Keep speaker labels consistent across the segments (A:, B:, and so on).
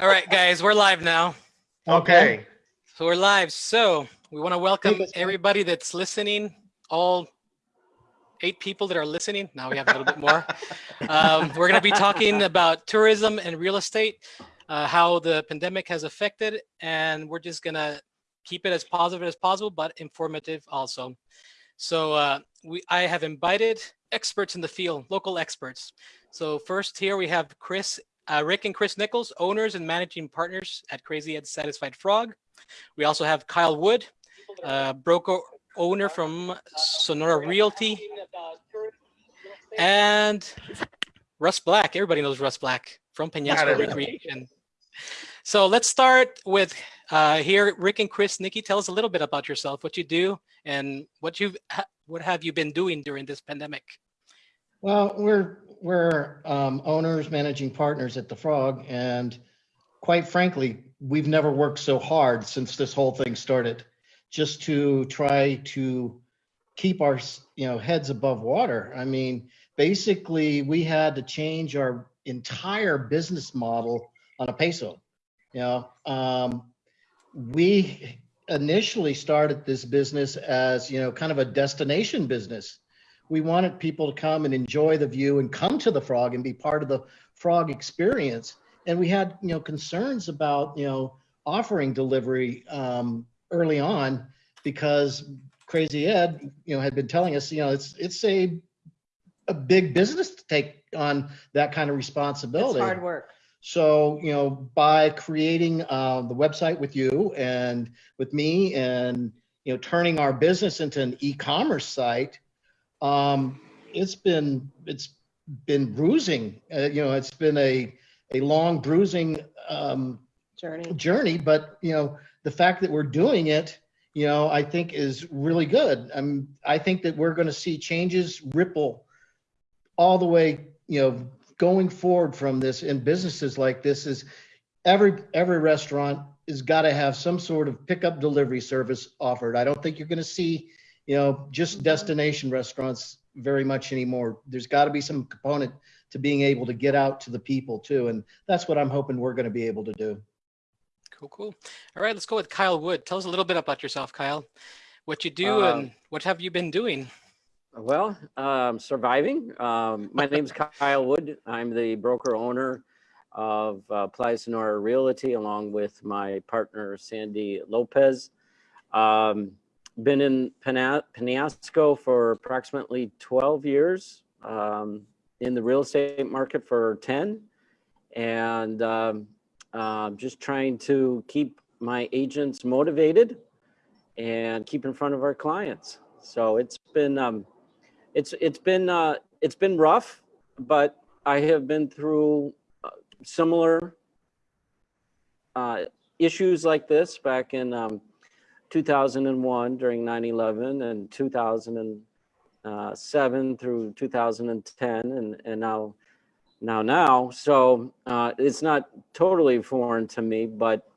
A: All right, guys, we're live now.
B: Okay.
A: So we're live. So we want to welcome everybody that's listening, all eight people that are listening. Now we have a little bit more. Um, we're going to be talking about tourism and real estate, uh, how the pandemic has affected, and we're just going to keep it as positive as possible, but informative also. So uh, we, I have invited experts in the field, local experts. So first here we have Chris, uh, Rick and Chris Nichols, owners and managing partners at Crazy Ed Satisfied Frog. We also have Kyle Wood, uh, broker owner from Sonora Realty, and Russ Black. Everybody knows Russ Black from
B: Got
A: Peñasco. Recreation. So let's start with uh, here, Rick and Chris. Nikki, tell us a little bit about yourself, what you do, and what you ha- what have you been doing during this pandemic?
C: Well, we're, we're um, owners, managing partners at the Frog, and quite frankly, we've never worked so hard since this whole thing started, just to try to keep our, you know, heads above water. I mean, basically, we had to change our entire business model on a peso. You know, um, we initially started this business as, you know, kind of a destination business we wanted people to come and enjoy the view and come to the frog and be part of the frog experience and we had you know concerns about you know offering delivery um, early on because crazy ed you know had been telling us you know it's it's a a big business to take on that kind of responsibility.
D: It's hard work.
C: so, you know, by creating uh, the website with you and with me and, you know, turning our business into an e-commerce site, um, it's been, it's been bruising, uh, you know, it's been a, a long bruising um,
D: Journey.
C: journey, but, you know, the fact that we're doing it, you know, I think is really good. Um, I think that we're going to see changes ripple all the way, you know, going forward from this in businesses like this is every every restaurant has got to have some sort of pickup delivery service offered. I don't think you're going to see, you know, just destination restaurants very much anymore. There's got to be some component to being able to get out to the people too, and that's what I'm hoping we're going to be able to do.
A: Cool, cool. All right, let's go with Kyle Wood. Tell us a little bit about yourself, Kyle. What you do
E: Um,
A: and what have you been doing?
E: Well, um, surviving. Um, my name's Kyle Wood. I'm the broker owner of uh, Playa Sonora Realty, along with my partner Sandy Lopez. Um, been in Penasco for approximately 12 years. Um, in the real estate market for 10, and um, um, just trying to keep my agents motivated and keep in front of our clients. So it's been um, it's it's been uh, it's been rough, but I have been through uh, similar uh, issues like this back in um, 2001 during 9/11 and 2007 through 2010 and and now now now. So uh, it's not totally foreign to me, but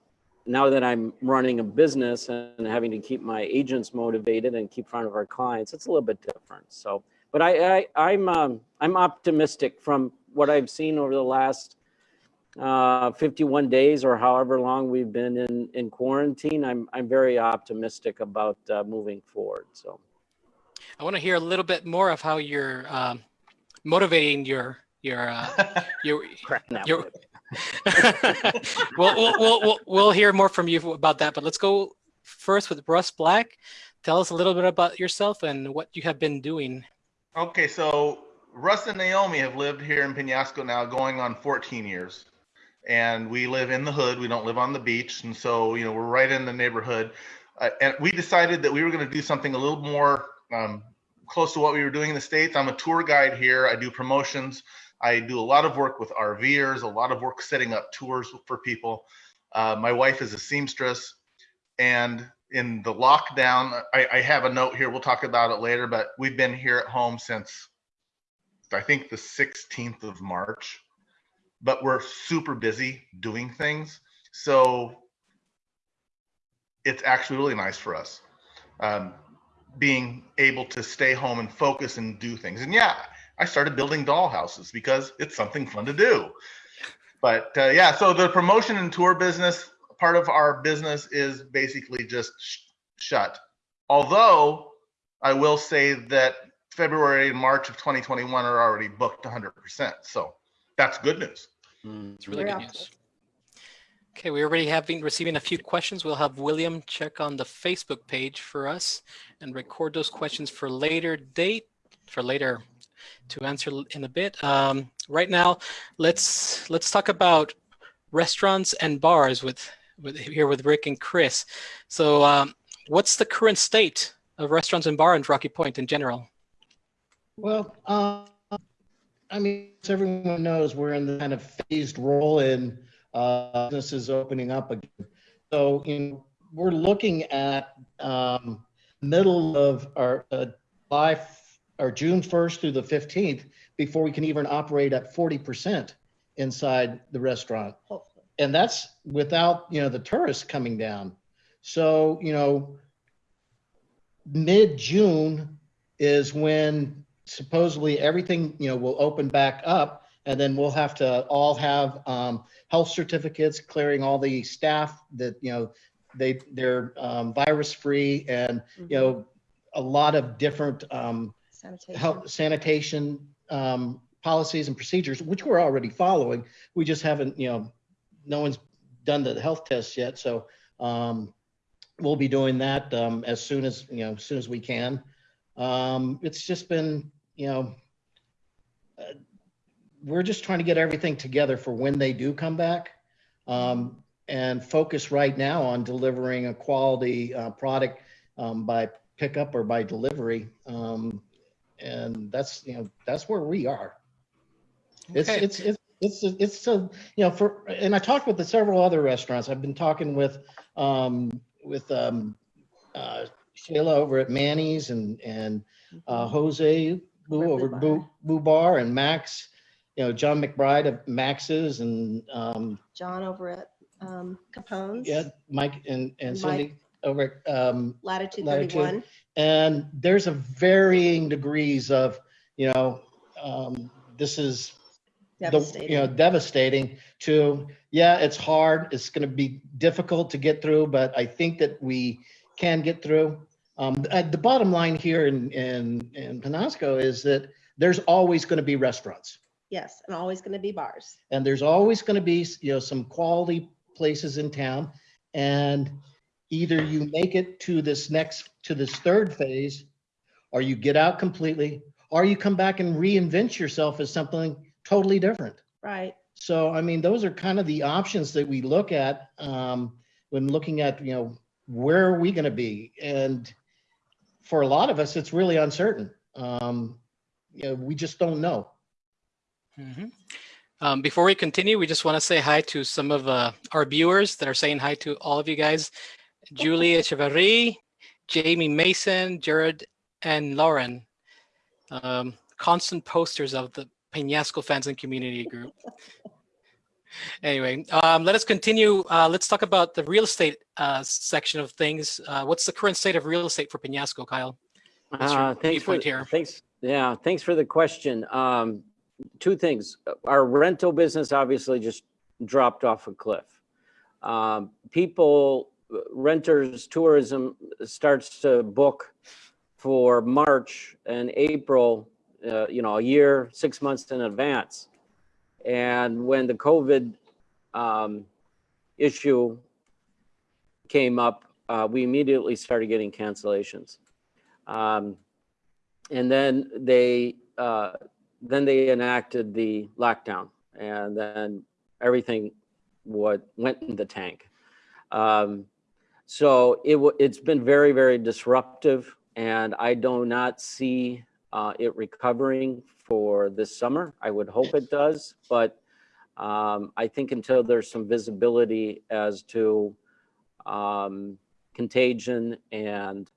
E: now that I'm running a business and having to keep my agents motivated and keep front of our clients, it's a little bit different. So, but I, I I'm um, I'm optimistic from what I've seen over the last uh, 51 days or however long we've been in in quarantine. I'm I'm very optimistic about uh, moving forward. So.
A: I want to hear a little bit more of how you're um, motivating your your uh, your.
E: Crap, now.
A: your we'll, we'll, we'll, we'll, we'll hear more from you about that, but let's go first with Russ Black. Tell us a little bit about yourself and what you have been doing.
B: Okay, so Russ and Naomi have lived here in Penasco now going on 14 years. And we live in the hood. We don't live on the beach. And so, you know, we're right in the neighborhood. Uh, and we decided that we were going to do something a little more um, close to what we were doing in the States. I'm a tour guide here. I do promotions. I do a lot of work with RVers, a lot of work setting up tours for people. Uh, my wife is a seamstress. And in the lockdown, I, I have a note here. We'll talk about it later, but we've been here at home since I think the 16th of March, but we're super busy doing things. So it's actually really nice for us um, being able to stay home and focus and do things. And yeah, I started building dollhouses because it's something fun to do. But uh, yeah, so the promotion and tour business part of our business is basically just sh- shut. Although I will say that February and March of 2021 are already booked 100%. So that's good news.
E: Mm.
A: It's really
D: Very
A: good news.
D: optimistic.
A: Okay, we already have been receiving a few questions. We'll have William check on the Facebook page for us and record those questions for later date, for later to answer in a bit. Um, right now, let's let's talk about restaurants and bars with, with here with Rick and Chris. So, um, what's the current state of restaurants and bars in Rocky Point in general?
C: Well, uh, I mean, as everyone knows, we're in the kind of phased roll in uh, businesses opening up again. So, you know, we're looking at um, middle of our uh, July or June 1st through the 15th before we can even operate at 40% inside the restaurant
D: Hopefully.
C: and that's without you know the tourists coming down so you know mid june is when supposedly everything you know will open back up and then we'll have to all have um, health certificates clearing all the staff that you know they they're um, virus free and you know a lot of different um,
D: Sanitation.
C: health sanitation um, policies and procedures, which we're already following. We just haven't, you know, no one's done the health tests yet. So um, we'll be doing that um, as soon as, you know, as soon as we can. Um, it's just been, you know, uh, we're just trying to get everything together for when they do come back um, and focus right now on delivering a quality uh, product um, by pickup or by delivery. Um, and that's, you know, that's where we are. It's,
A: Okay.
C: it's, it's, it's, it's, a you know, for, and I talked with the several other restaurants. I've been talking with, um, with, um, uh, Shayla over at Manny's and, and, uh, Jose Boo
D: Over Boo
C: Boo, Bar and Max, you know, John McBride of Max's and, um,
D: John over at um, Capone's.
C: yeah, Mike and, and
D: And
C: Cindy over at, um,
D: Latitude
C: Latitude.
D: 31.
C: and there's a varying degrees of, you know, um, this is the, you know, devastating to, yeah, it's hard. It's going to be difficult to get through, but I think that we can get through. Um, uh, the bottom line here in, in, in Penasco is that there's always going to be restaurants
D: yes, and always going to be bars.
C: and there's always going to be, you know, some quality places in town. And either you make it to this next, to this third phase, or you get out completely, or you come back and reinvent yourself as something totally different.
D: Right.
C: So, I mean, those are kind of the options that we look at um, when looking at, you know, where are we going to be? And for a lot of us, it's really uncertain. Um, you know, we just don't know.
A: Mhm. Um, before we continue, we just want to say hi to some of uh, our viewers that are saying hi to all of you guys. Julie Echeverry, Jamie Mason, Jared, and Lauren. Um, constant posters of the Peñasco fans and community group. Anyway, um, let us continue. Uh, let's talk about the real estate uh, section of things. Uh, what's the current state of real estate for Peñasco, Kyle?
E: Uh, thanks for,
A: here?
E: thanks, yeah, thanks for the question. Um, two things. Our rental business obviously just dropped off a cliff. Um, people, renters, tourism starts to book for March and April, uh, you know, a year, six months in advance. And when the COVID um, issue came up, uh, we immediately started getting cancellations. Um, and then they uh, then they enacted the lockdown, and then everything what went in the tank. Um, so it it's been very very disruptive, and I do not see uh, it recovering for this summer. I would hope it does, but um, I think until there's some visibility as to um, contagion and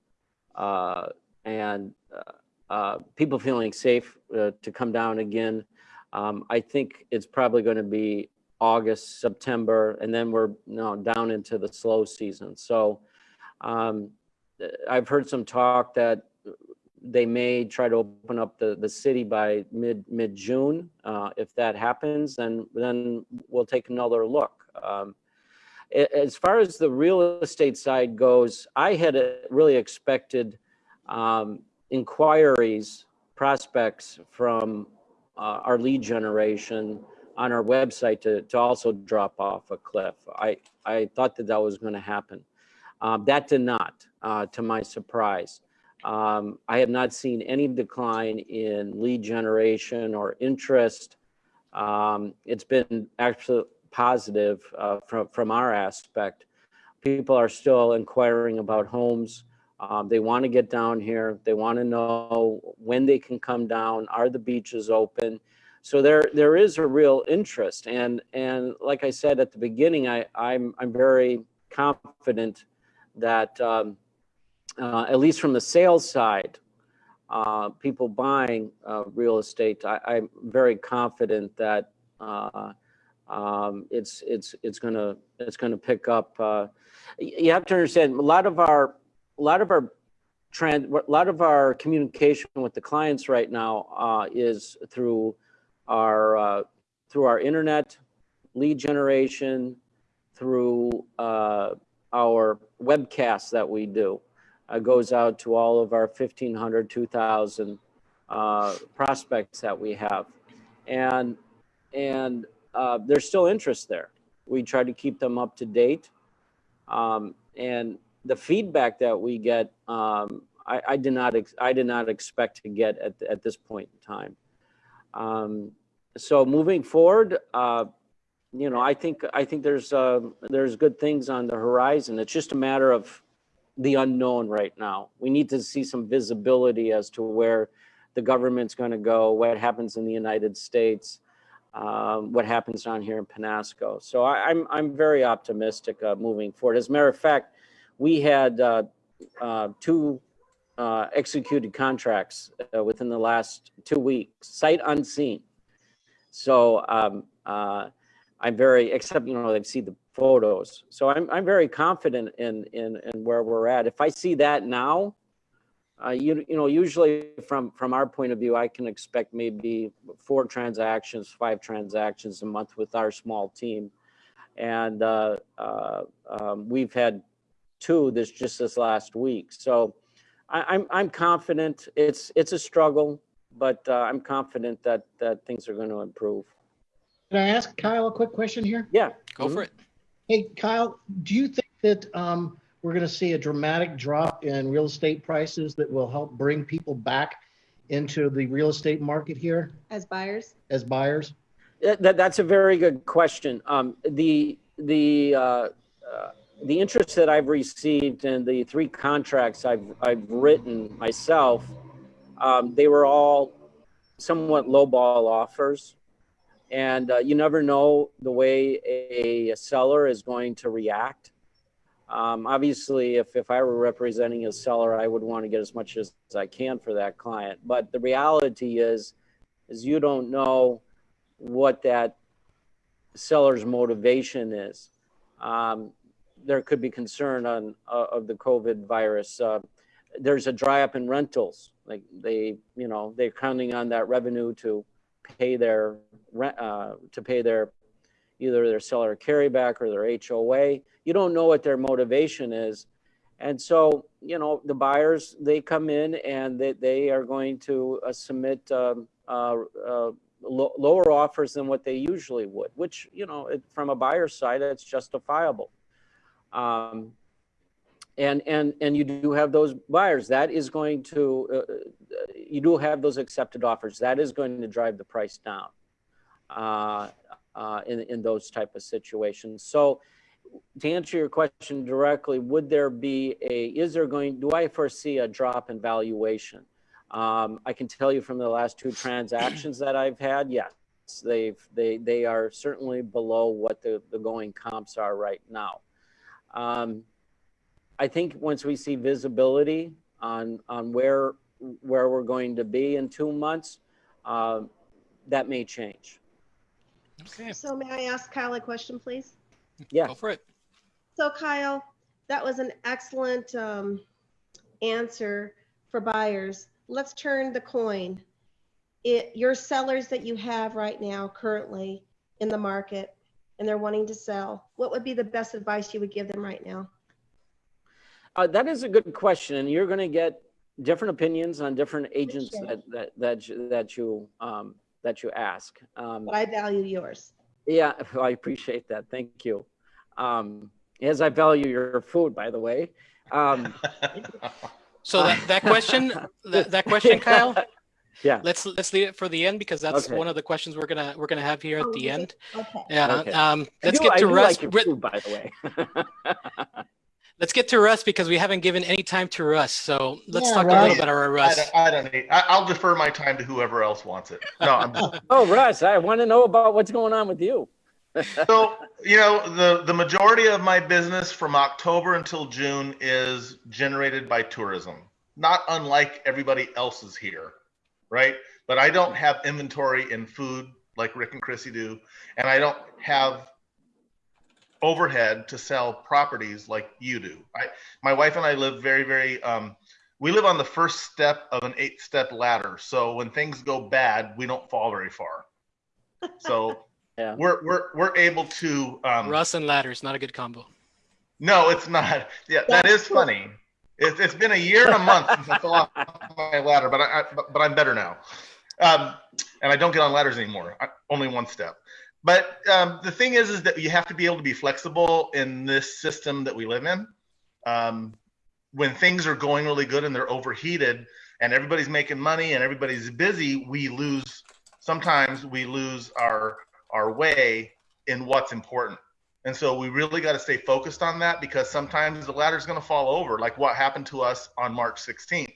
E: uh, and uh, uh, people feeling safe uh, to come down again. Um, I think it's probably going to be August, September, and then we're you know, down into the slow season. So um, I've heard some talk that they may try to open up the, the city by mid, mid-June. Uh, If that happens, then, then we'll take another look. Um, As far as the real estate side goes, I had uh, really expected um, inquiries, prospects from uh, our lead generation on our website to, to also drop off a cliff. I, I thought that that was going to happen. Um, That did not, uh, to my surprise. Um, I have not seen any decline in lead generation or interest. Um, It's been actually positive uh, from, from our aspect. People are still inquiring about homes. Um, They want to get down here. They want to know when they can come down. Are the beaches open? So there, there is a real interest. And, and like I said at the beginning, I, I'm, I'm very confident that um, uh, at least from the sales side, uh, people buying uh, real estate, I, I'm very confident that uh, um, it's it's it's gonna it's gonna pick up. Uh, you have to understand a lot of our a lot of our trend a lot of our communication with the clients right now uh, is through our through our internet lead generation through our webcasts that we do uh, goes out to all of our 1500 2000 uh, prospects that we have. And and uh, there's still interest there. We try to keep them up to date. Um, and the feedback that we get um, I, I did not i did not expect to get at, at this point in time. Um, so moving forward uh, you know i think i think there's uh, there's good things on the horizon. It's just a matter of the unknown right now. We need to see some visibility as to where the government's going to go, what happens in the United States, um, what happens down here in Penasco. So I, I'm I'm very optimistic uh, moving forward. As a matter of fact, we had uh, uh, two uh, executed contracts uh, within the last two weeks, sight unseen. So um, uh, I'm very, except you know they've seen the photos. So I'm I'm very confident in in in where we're at. If I see that now, uh, you you know usually from from our point of view, I can expect maybe four transactions, five transactions a month with our small team, and uh, uh, um, we've had two this just this last week. So I, I'm I'm confident. It's it's a struggle, but uh, I'm confident that that things are going to improve.
C: Can I ask Kyle a quick question here?
E: Yeah.
A: Go for it.
C: Hey, Kyle, do you think that um, we're going to see a dramatic drop in real estate prices that will help bring people back into the real estate market here
D: As buyers,
C: as buyers?
E: That, that- that's a very good question. Um, the, the, uh, uh, the interest that I've received and the three contracts I've, I've written myself, um, they were all somewhat lowball offers. And, uh, you never know the way a, a seller is going to react. Um, obviously, if, if I were representing a seller, I would want to get as much as, as I can for that client. But the reality is, is you don't know what that seller's motivation is. Um, there could be concern on uh, of the COVID virus. Uh, there's a dry up in rentals. Like they, you know, they're counting on that revenue to pay their rent, uh, to pay their either their seller carryback or their HOA. You don't know what their motivation is. And so, you know, the buyers, they come in and they, they are going to uh, submit um, uh, uh, lo- lower offers than what they usually would, which, you know, it, from a buyer's side, it's justifiable. Um, and, and, and you do have those buyers. That is going to, uh, you do have those accepted offers. That is going to drive the price down uh, uh, in, in those type of situations. So to answer your question directly, would there be a, is there going, do I foresee a drop in valuation? Um, I can tell you from the last two transactions that I've had, yes, they've, they, they are certainly below what the, the going comps are right now. Um, I think once we see visibility on, on where, where we're going to be in two months, uh, that may change.
A: Okay.
D: so may I ask Kyle a question, please?
E: Yeah.
A: Go for it.
D: So Kyle, that was an excellent um, answer for buyers. let's turn the coin. It, your sellers that you have right now currently in the market and they're wanting to sell, what would be the best advice you would give them right now?
E: Uh, that is a good question, and you're going to get different opinions on different agents
D: Sure.
E: that that that you, that you um, that you ask. Um,
D: But I value yours.
E: yeah, I appreciate that. Thank you. Um, as I value your food, by the way. Um,
A: So that, that question, that, that question, Kyle,
E: yeah.
A: let's let's leave it for the end because that's
E: Okay.
A: one of the questions we're gonna we're gonna have here at
D: Oh,
A: the
D: is
A: end.
D: Okay.
A: Yeah.
E: Okay.
A: Um, let's
E: do-
A: get
E: I
A: to
E: do
A: Russ.
E: Like your food, by the way.
A: Let's get to Russ because we haven't given any time to Russ. So let's
C: Yeah,
A: talk a little bit about
B: I
A: Russ.
B: don't, I don't need. I, I'll defer my time to whoever else wants it. No, I'm
E: oh, Russ, I want to know about what's going on with you.
B: so you know the the majority of my business from October until June is generated by tourism. Not unlike everybody else's here, right? But I don't have inventory in food like Rick and Chrissy do, and I don't have overhead to sell properties like you do. I my wife and I live very very um we live on the first step of an eight step ladder. So when things go bad, we don't fall very far. So
E: Yeah.
B: we're we're we're able to um
A: Russ and ladders, not a good combo.
B: no, it's not. Yeah,
D: That's
B: funny. It's it's been a year and a month since I fell off my ladder, but I, I but, but I'm better now. Um, and I don't get on ladders anymore. I, only one step. But um, the thing is, is that you have to be able to be flexible in this system that we live in. Um, when things are going really good and they're overheated, and everybody's making money and everybody's busy, we lose. Sometimes we lose our our way in what's important. And so we really got to stay focused on that because sometimes the ladder's going to fall over, like what happened to us on March 16th.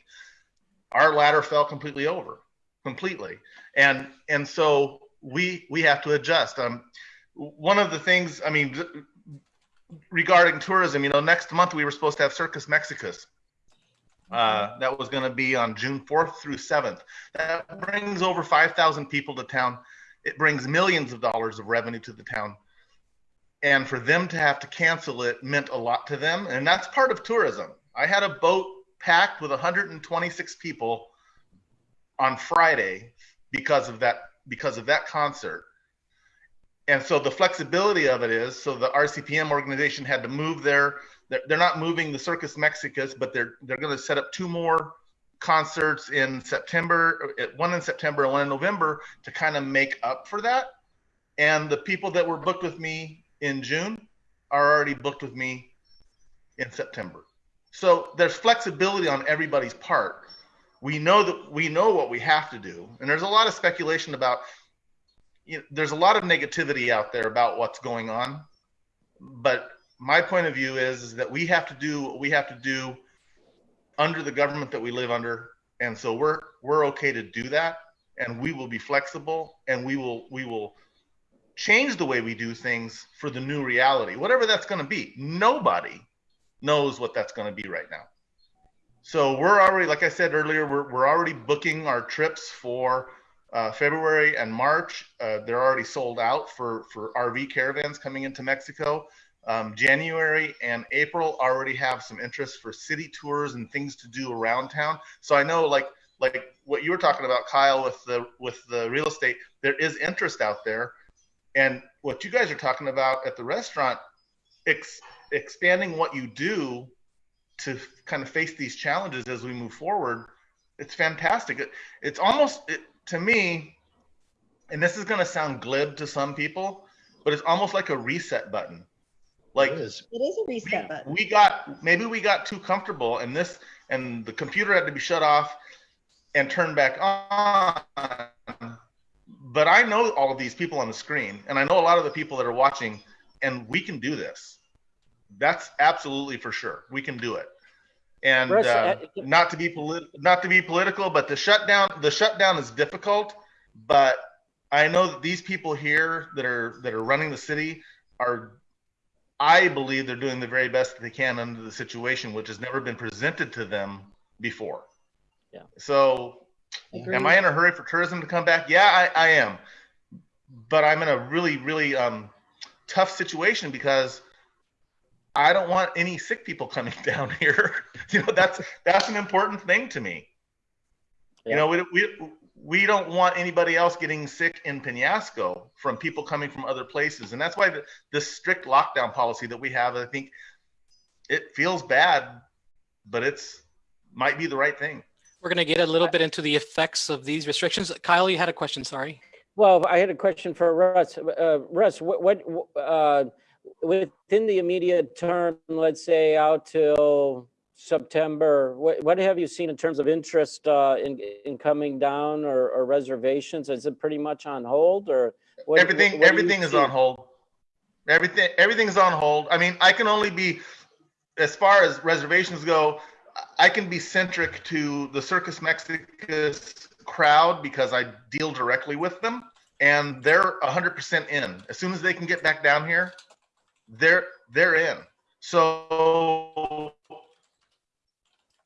B: Our ladder fell completely over, completely, and and so we we have to adjust. Um, one of the things, I mean, regarding tourism, you know, next month we were supposed to have Circus Mexicus. Uh, that was going to be on June 4th through 7th. That brings over 5,000 people to town. It brings millions of dollars of revenue to the town and for them to have to cancel it meant a lot to them and that's part of tourism i had a boat packed with 126 people on friday because of that because of that concert and so the flexibility of it is so the rcpm organization had to move their they're, not moving the circus mexicus but they're they're going to set up two more concerts in september uh, one in september and one in november to kind of make up for that and the people that were booked with me in June are already booked with me in September. So there's flexibility on everybody's part. We know that we know what we have to do, and there's a lot of speculation about. You know, there's a lot of negativity out there about what's going on, but my point of view is, is that we have to do what we have to do under the government that we live under, and so we're we're okay to do that, and we will be flexible, and we will we will change the way we do things for the new reality, whatever that's going to be. Nobody knows what that's going to be right now. So we're already, like I said earlier, we're, we're already booking our trips for uh, February and March. Uh, they're already sold out for, for RV caravans coming into Mexico. Um, January and April already have some interest for city tours and things to do around town. So I know, like like what you were talking about, Kyle, with the with the real estate, there is interest out there and what you guys are talking about at the restaurant ex- expanding what you do to kind of face these challenges as we move forward it's fantastic it, it's almost it, to me and this is going to sound glib to some people but it's almost like a reset button like
C: It is.
D: It is a
B: we,
D: reset button.
B: we got maybe we got too comfortable and this and the computer had to be shut off and turned back on but i know all of these people on the screen and i know a lot of the people that are watching and we can do this that's absolutely for sure we can do it and
E: Russ,
B: uh,
E: uh,
B: not to be polit- not to be political but the shutdown the shutdown is difficult but i know that these people here that are that are running the city are I believe they're doing the very best that they can under the situation, which has never been presented to them before.
E: Yeah.
B: So,
D: Agreed.
B: am I in a hurry for tourism to come back? Yeah, I, I am. But I'm in a really, really um, tough situation because I don't want any sick people coming down here. you know, that's that's an important thing to me. You know, we, we, we don't want anybody else getting sick in Penasco from people coming from other places. And that's why the, this strict lockdown policy that we have, I think it feels bad, but it's might be the right thing.
A: We're going to get a little bit into the effects of these restrictions. Kyle, you had a question, sorry.
E: Well, I had a question for Russ. Uh, Russ, what, what uh, within the immediate term, let's say out till September, what, what have you seen in terms of interest uh, in, in coming down or, or reservations? Is it pretty much on hold or? what-
B: everything
E: what
B: everything is
E: see?
B: on hold. Everything everything is on hold. I mean, I can only be as far as reservations go, I can be centric to the Circus Mexicus crowd because I deal directly with them and they're 100% in. As soon as they can get back down here, they're they're in. So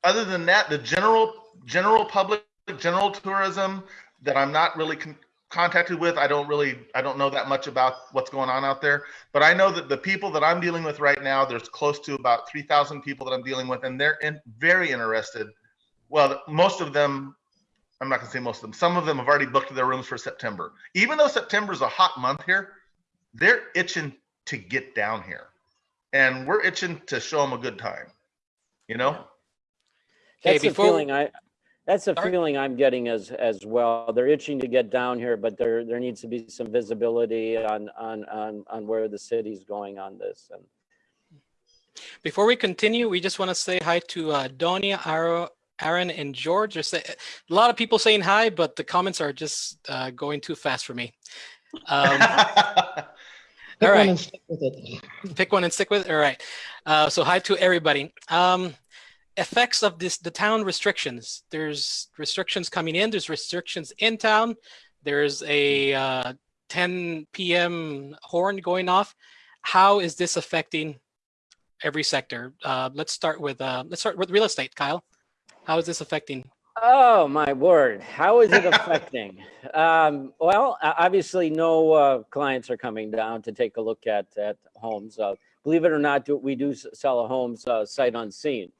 B: other than that, the general general public, general tourism that I'm not really con- contacted with, I don't really I don't know that much about what's going on out there. But I know that the people that I'm dealing with right now, there's close to about 3,000 people that I'm dealing with, and they're in, very interested. Well, most of them, I'm not gonna say most of them. Some of them have already booked their rooms for September. Even though September is a hot month here, they're itching to get down here, and we're itching to show them a good time. You know.
A: Okay,
E: That's the
A: before-
E: feeling I, that's the
A: Sorry?
E: feeling I'm getting as, as well. They're itching to get down here, but there, there needs to be some visibility on, on, on, on where the city's going on this. And
A: Before we continue, we just want to say hi to uh, Donia, Aro, Aaron, and George. There's a a lot of people saying hi, but the comments are just uh, going too fast for me. Um,
C: Pick
A: All
C: one and stick with it.
A: pick one and stick with it. All right. Uh, so hi to everybody. Um, effects of this the town restrictions. There's restrictions coming in. There's restrictions in town. There's a uh, 10 p.m. horn going off. How is this affecting every sector? Uh, let's start with uh, let's start with real estate. Kyle, how is this affecting?
E: Oh, my word. How is it affecting? um, well, obviously, no uh, clients are coming down to take a look at, at homes. Uh, believe it or not, do- we do sell a homes uh, sight unseen.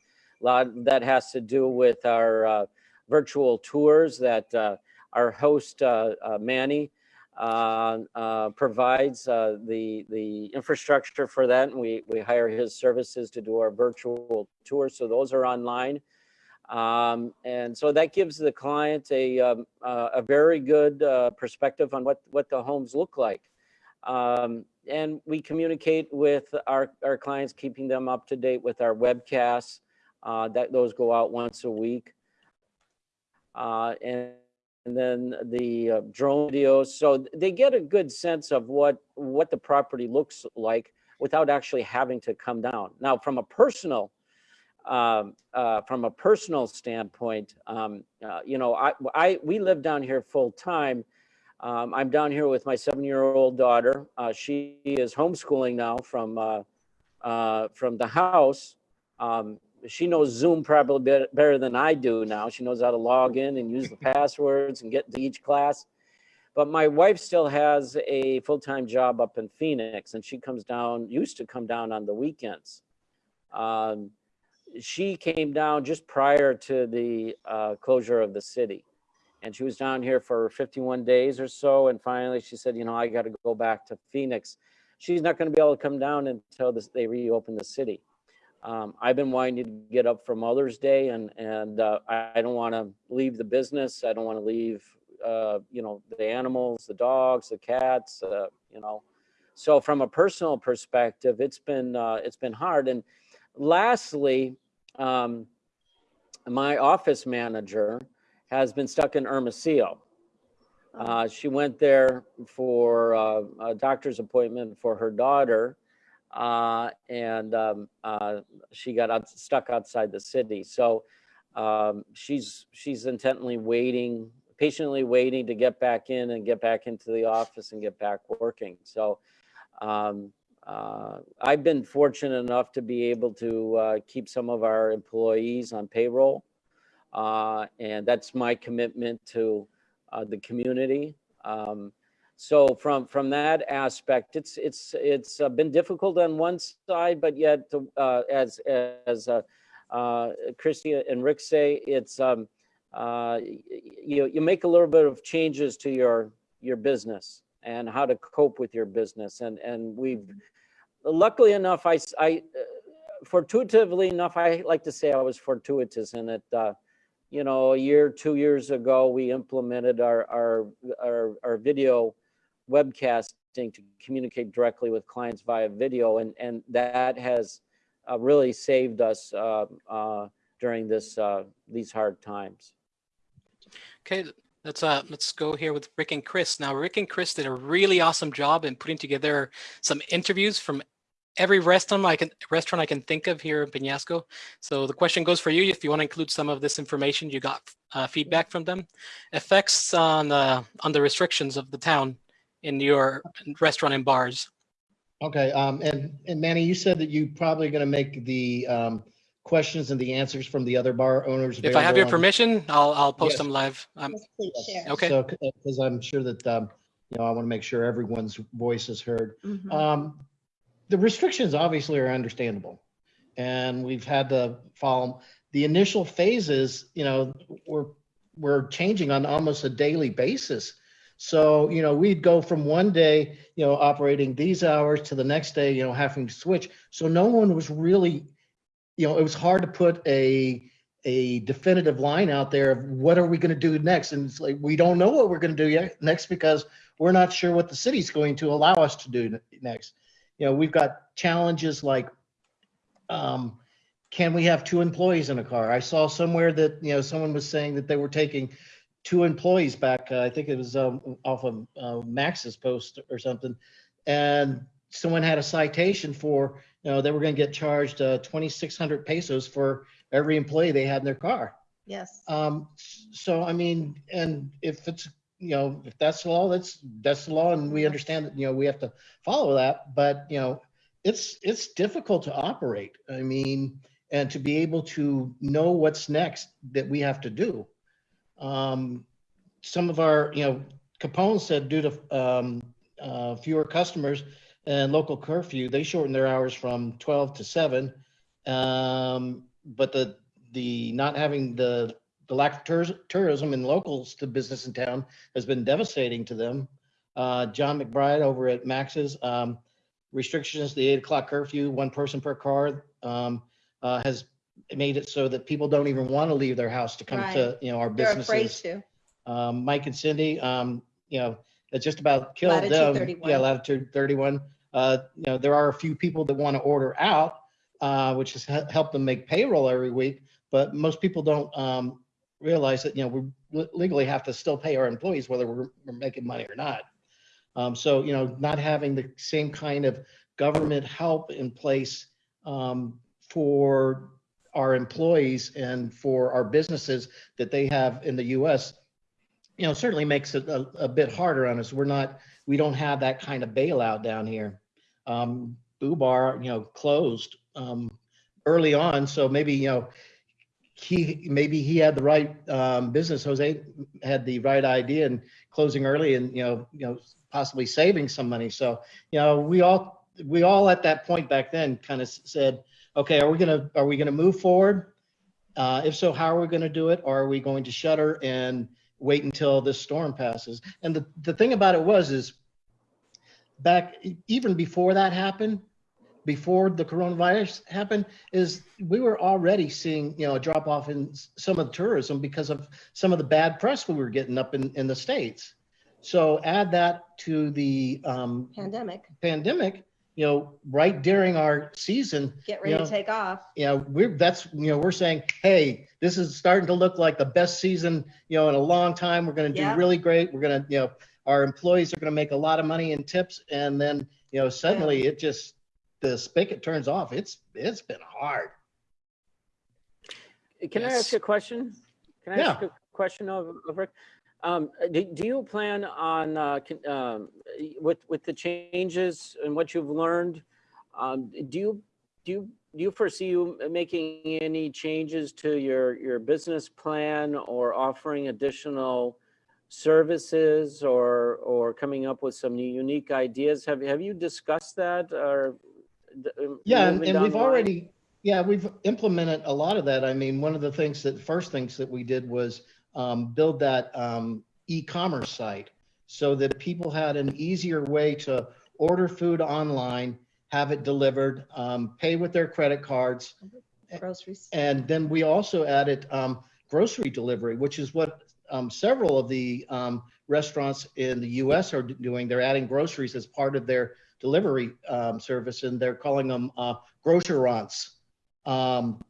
E: A lot of that has to do with our uh, virtual tours that uh, our host, uh, uh, Manny, uh, uh, provides uh, the, the infrastructure for that. And we, we hire his services to do our virtual tours. So those are online. Um, and so that gives the client a, um, uh, a very good uh, perspective on what, what the homes look like. Um, and we communicate with our, our clients, keeping them up to date with our webcasts. Uh, that those go out once a week. Uh, and, and then the uh, drone videos. So they get a good sense of what, what the property looks like without actually having to come down. Now, from a personal um, uh, from a personal standpoint, um, uh, you know, I, I, we live down here full time. Um, I'm down here with my seven-year-old daughter. Uh, she is homeschooling now from uh, uh, from the house. Um, she knows Zoom probably bet- better than I do now. She knows how to log in and use the passwords and get to each class. But my wife still has a full-time job up in Phoenix, and she comes down. Used to come down on the weekends. Um, she came down just prior to the uh, closure of the city. And she was down here for 51 days or so. And finally, she said, You know, I got to go back to Phoenix. She's not going to be able to come down until this, they reopen the city. Um, I've been wanting to get up for Mother's Day, and, and uh, I, don't want to leave the business. I don't want to leave, uh, you know, the animals, the dogs, the cats, uh, you know. So, from a personal perspective, it's been uh, it's been hard. And lastly, um, my office manager has been stuck in Hermosillo. Uh, she went there for uh, a doctor's appointment for her daughter, uh, and um, uh, she got out, stuck outside the city. So um, she's she's intently waiting, patiently waiting to get back in and get back into the office and get back working. So um, uh, I've been fortunate enough to be able to uh, keep some of our employees on payroll. Uh, and that's my commitment to uh, the community. Um, so from from that aspect, it's it's it's uh, been difficult on one side, but yet uh, as as uh, Christy and Rick say, it's um, you, you make a little bit of changes to your, your business and how to cope with your business. And, and we've, luckily enough, I, uh, fortuitively enough, I like to say I was fortuitous in that, uh, you know, a year, two years ago, we implemented our, our, our, our video webcasting to communicate directly with clients via video. And, and that has uh, really saved us uh, uh, during this, uh, these hard times.
A: Okay, let's uh let's go here with Rick and Chris. Now, Rick and Chris did a really awesome job in putting together some interviews from every restaurant I can restaurant I can think of here in Peñasco. So the question goes for you if you want to include some of this information you got uh, feedback from them. Effects on uh, on the restrictions of the town in your restaurant and bars.
C: Okay, um, and, and Manny, you said that you probably gonna make the, um, questions and the answers from the other bar owners.
A: If I have your
C: on-
A: permission, I'll I'll post
C: Yes.
A: them live. Um,
D: Yes, Please share.
A: Okay.
C: So, because I'm sure that, um, you know, I want to make sure everyone's voice is heard.
D: Mhm.
C: Um, the restrictions obviously are understandable. And we've had to follow, the initial phases, you know, we're, we're changing on almost a daily basis. So, you know, we'd go from one day, you know, operating these hours to the next day, you know, having to switch. So no one was really, you know, it was hard to put a, a definitive line out there of what are we going to do next? And it's like, we don't know what we're going to do yet next because we're not sure what the city's going to allow us to do next. You know, we've got challenges like, um, can we have two employees in a car? I saw somewhere that, you know, someone was saying that they were taking two employees back. uh, I think it was, um, off of, uh, Max's post or something. And someone had a citation for, you know, they were going to get charged, uh, 2,600 pesos for every employee they had in their car.
D: Yes.
C: Um, so I mean, and if it's, you know, if that's the law, that's, that's the law and we understand that, you know, we have to follow that, but you know, it's, it's difficult to operate. I mean, and to be able to know what's next that we have to do. Um, some of our, you know, Capone said due to, um, uh, fewer customers and local curfew, they shortened their hours from twelve to seven. Um, but the, the not having the, the lack of tourism and locals to business in town has been devastating to them. Uh, John McBride over at Max's, um, restrictions, the eight o'clock curfew, one person per car, um, uh, has made it so that people don't even want to leave their house to come to, you know, our
D: They're afraid
C: businesses.
D: to.
C: Um, Mike and Cindy, um, you know, it just about killed
D: Latitude
C: them.
D: 31.
C: Yeah, latitude thirty-one. Uh, you know, there are a few people that want to order out, uh, which has helped them make payroll every week. But most people don't, um, realize that, you know, we legally have to still pay our employees whether we're, we're making money or not. Um, so, you know, not having the same kind of government help in place, um, for our employees and for our businesses that they have in the US, you know, certainly makes it a, a bit harder on us. We're not, we don't have that kind of bailout down here. Um, Boo Bar, you know, closed, um, early on, so maybe, you know, he, maybe he had the right, um, business, Jose had the right idea in closing early and, you know, you know, possibly saving some money. So, you know, we all, we all at that point back then kind of said, okay, are we gonna, are we gonna move forward? Uh, if so, how are we gonna do it? Are we going to shutter and wait until this storm passes? And the, the thing about it was, is back, even before that happened, before the coronavirus happened, is we were already seeing, you know, a drop off in some of the tourism because of some of the bad press we were getting up in, in the States. So add that to the, um,
D: Pandemic.
C: pandemic, you know, right during our season,
D: Get ready to take off.
C: you know, we're, that's, you know, we're saying, hey, this is starting to look like the best season, you know, in a long time. We're gonna do
D: Yeah.
C: really great. We're gonna, you know, our employees are gonna make a lot of money in tips. And then, you know, suddenly it just, the spigot turns off. It's, it's been hard.
E: Can I ask a question? Can I ask a question of, of Rick? Um, do, do you plan on, uh, con- um, with, with the changes and what you've learned? Um, do you, do you, do you foresee you making any changes to your, your business plan or offering additional services or, or coming up with some new unique ideas? Have, have you discussed that or? D- um,
C: Yeah, and, and we've
E: line?
C: already, yeah, we've implemented a lot of that. I mean, one of the things that, first things that we did was um, build that um, e-commerce site so that people had an easier way to order food online, have it delivered, um, pay with their credit cards.
D: Groceries.
C: And then we also added um, grocery delivery, which is what um, several of the um, restaurants in the US are doing. They're adding groceries as part of their delivery um, service and they're calling them uh, grocerants. Um,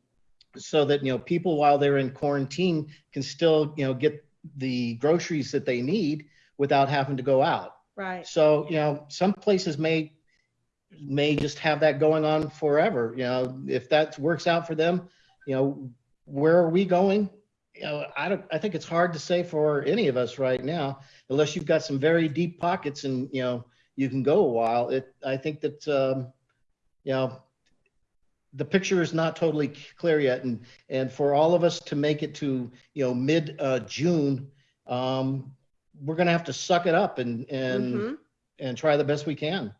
C: so that, you know, people while they're in quarantine can still, you know, get the groceries that they need without having to go out.
D: Right.
C: So, you know, some places may, may just have that going on forever, you know, if that works out for them, you know, where are we going? You know, I don't, I think it's hard to say for any of us right now, unless you've got some very deep pockets and, you know, you can go a while. It, I think that, um, you know, the picture is not totally clear yet. And, and for all of us to make it to, you know, mid, uh, June, um, we're gonna have to suck it up and, and,
D: Mhm.
C: and try the best we can.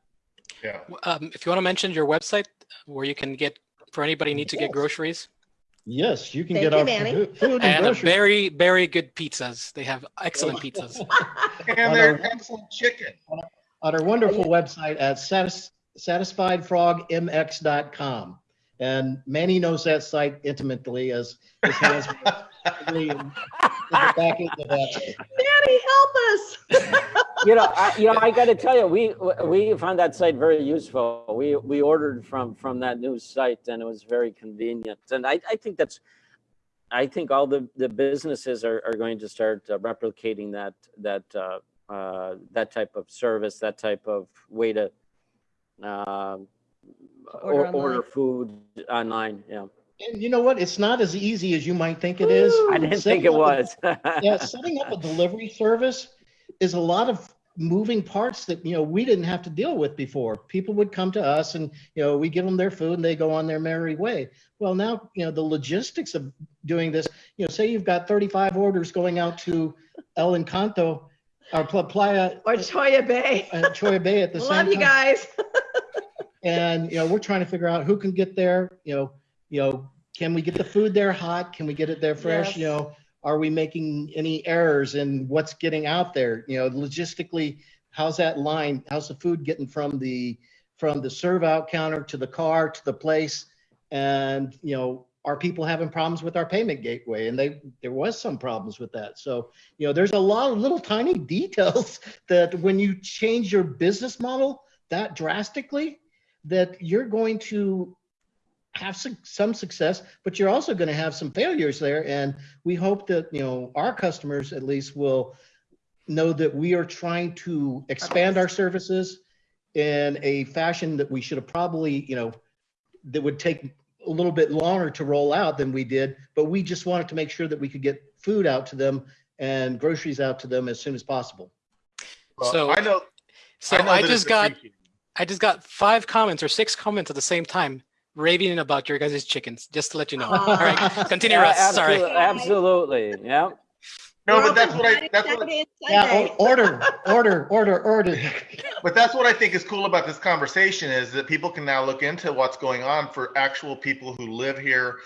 B: Yeah.
A: Um, if you want to mention your website where you can get, for anybody need to get groceries
C: Yes, you can
D: Thank
C: get
D: you,
C: our
D: Manny.
C: food and
A: and very, very good pizzas. They have excellent pizzas.
B: And they're excellent chicken.
C: On our wonderful website at satis- satisfiedfrogmx.com. And Manny knows that site intimately as his hands were really in the back end of that.
D: Manny, help us.
E: You know, I, you know, I got to tell you, we we found that site very useful. We we ordered from from that new site, and it was very convenient. And I, I think that's, I think all the the businesses are, are going to start uh, replicating that that uh, uh, that type of service, that type of way to uh,
D: Order
E: or, order food online. Yeah,
C: And you know what? It's not as easy as you might think it is.
E: I didn't
C: Setting
E: think it
C: up a-
E: was.
C: yeah, setting up a delivery service is a lot of moving parts that you know we didn't have to deal with before. People would come to us and you know we give them their food and they go on their merry way. Well, now you know the logistics of doing this. You know, say you've got 35 orders going out to El Encanto or Pla- Playa
D: Or Cholla Bay.
C: uh, Cholla Bay at the same time.
D: Love
C: time
D: you guys.
C: and you know we're trying to figure out who can get there you know you know can we get the food there hot can we get it there fresh you know are we making any errors in what's getting out there you know logistically how's that line how's the food getting from the from the serve out counter to the car to the place and you know are people having problems with our payment gateway and they there was some problems with that so you know there's a lot of little tiny details that when you change your business model that drastically that you're going to have some, some success, but you're also going to have some failures there. And we hope that, you know, our customers at least will know that we are trying to expand our services in a fashion that we should have probably, you know, that would take a little bit longer to roll out than we did, but we just wanted to make sure that we could get food out to them and groceries out to them as soon as possible.
B: Well,
A: So-
B: I know.
A: So
B: I, know
A: I just got. I just got five comments or six comments at the same time raving about your guys' chickens, just to let you know.
D: Ah.
A: All right, continue,
E: Yeah,
A: Russ. Sorry.
E: absolutely, Absolutely. Yeah.
B: No,
D: We're
B: but that's what I, that's what.
D: Saturday, and
C: Yeah, order, order, order, order.
B: But that's what I think is cool about this conversation is that people can now look into what's going on for actual people who live here,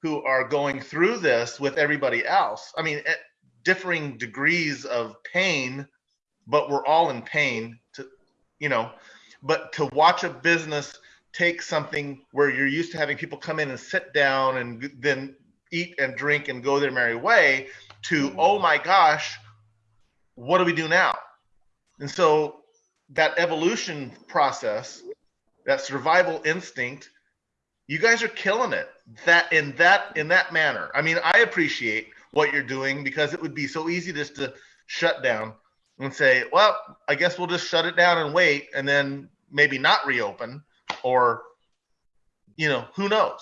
B: who are going through this with everybody else. I mean, at differing degrees of pain, but we're all in pain. To, you know, but to watch a business take something where you're used to having people come in and sit down and then eat and drink and go their merry way, to oh my gosh, what do we do now? And so that evolution process, that survival instinct, you guys are killing it. That in that in that manner. I mean, I appreciate what you're doing because it would be so easy just to shut down and say, well, I guess we'll just shut it down and wait and then maybe not reopen or you know, who knows?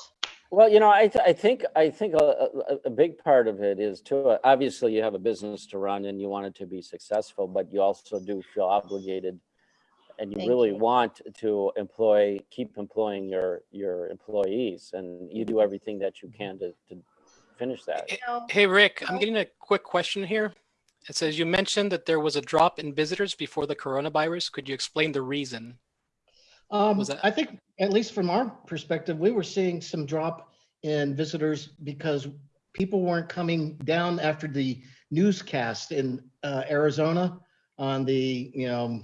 E: Well, you know, I, th- I think I think a, a, a big part of it is too. uh, Obviously, you have a business to run and you want it to be successful, but you also do feel obligated, and you
D: Thank
E: really
D: you.
E: want to employ, keep employing your your employees, and you do everything that you can to, to finish that.
A: Hey- Hey, Rick, I'm getting a quick question here. It says you mentioned that there was a drop in visitors before the coronavirus. Could you explain the reason?
C: Um, I think, at least from our perspective, we were seeing some drop in visitors because people weren't coming down after the newscast in uh, Arizona on the, you know,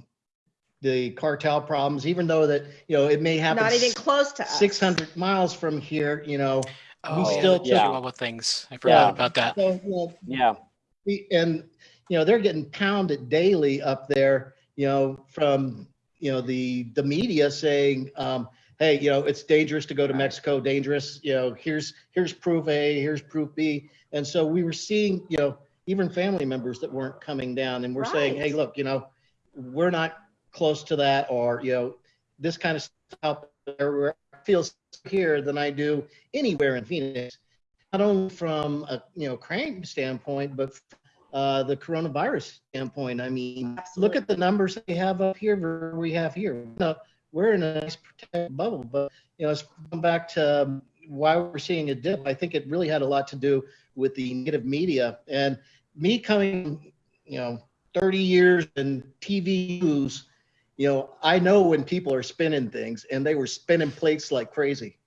C: the cartel problems, even though that, you know, it may happen
D: Not even close to us.
C: 600 miles from here, you know.
A: Oh,
C: still
A: yeah,
E: took-
A: Chihuahua things. I forgot
E: Yeah.
A: about that.
C: So, you know,
E: Yeah,
C: we- and, you know, they're getting pounded daily up there, you know, from, you know, the, the media saying, um, hey, you know, it's dangerous to go to Mexico, dangerous, you know, here's, here's proof A, here's proof B. And so we were seeing, you know, even family members that weren't coming down and we're saying, hey, look, you know, we're not close to that or, you know, this kind of stuff where I feel here than I do anywhere in Phoenix. Not only from a, you know, crime standpoint, but uh, the coronavirus standpoint. I mean, look at the numbers they have up here versus we have here. No, we're in a nice protected bubble, but you know, it's come back to um, why we're seeing a dip. I think it really had a lot to do with the negative media and me coming, you know, 30 years in TV news. You know, I know when people are spinning things, and they were spinning plates like crazy.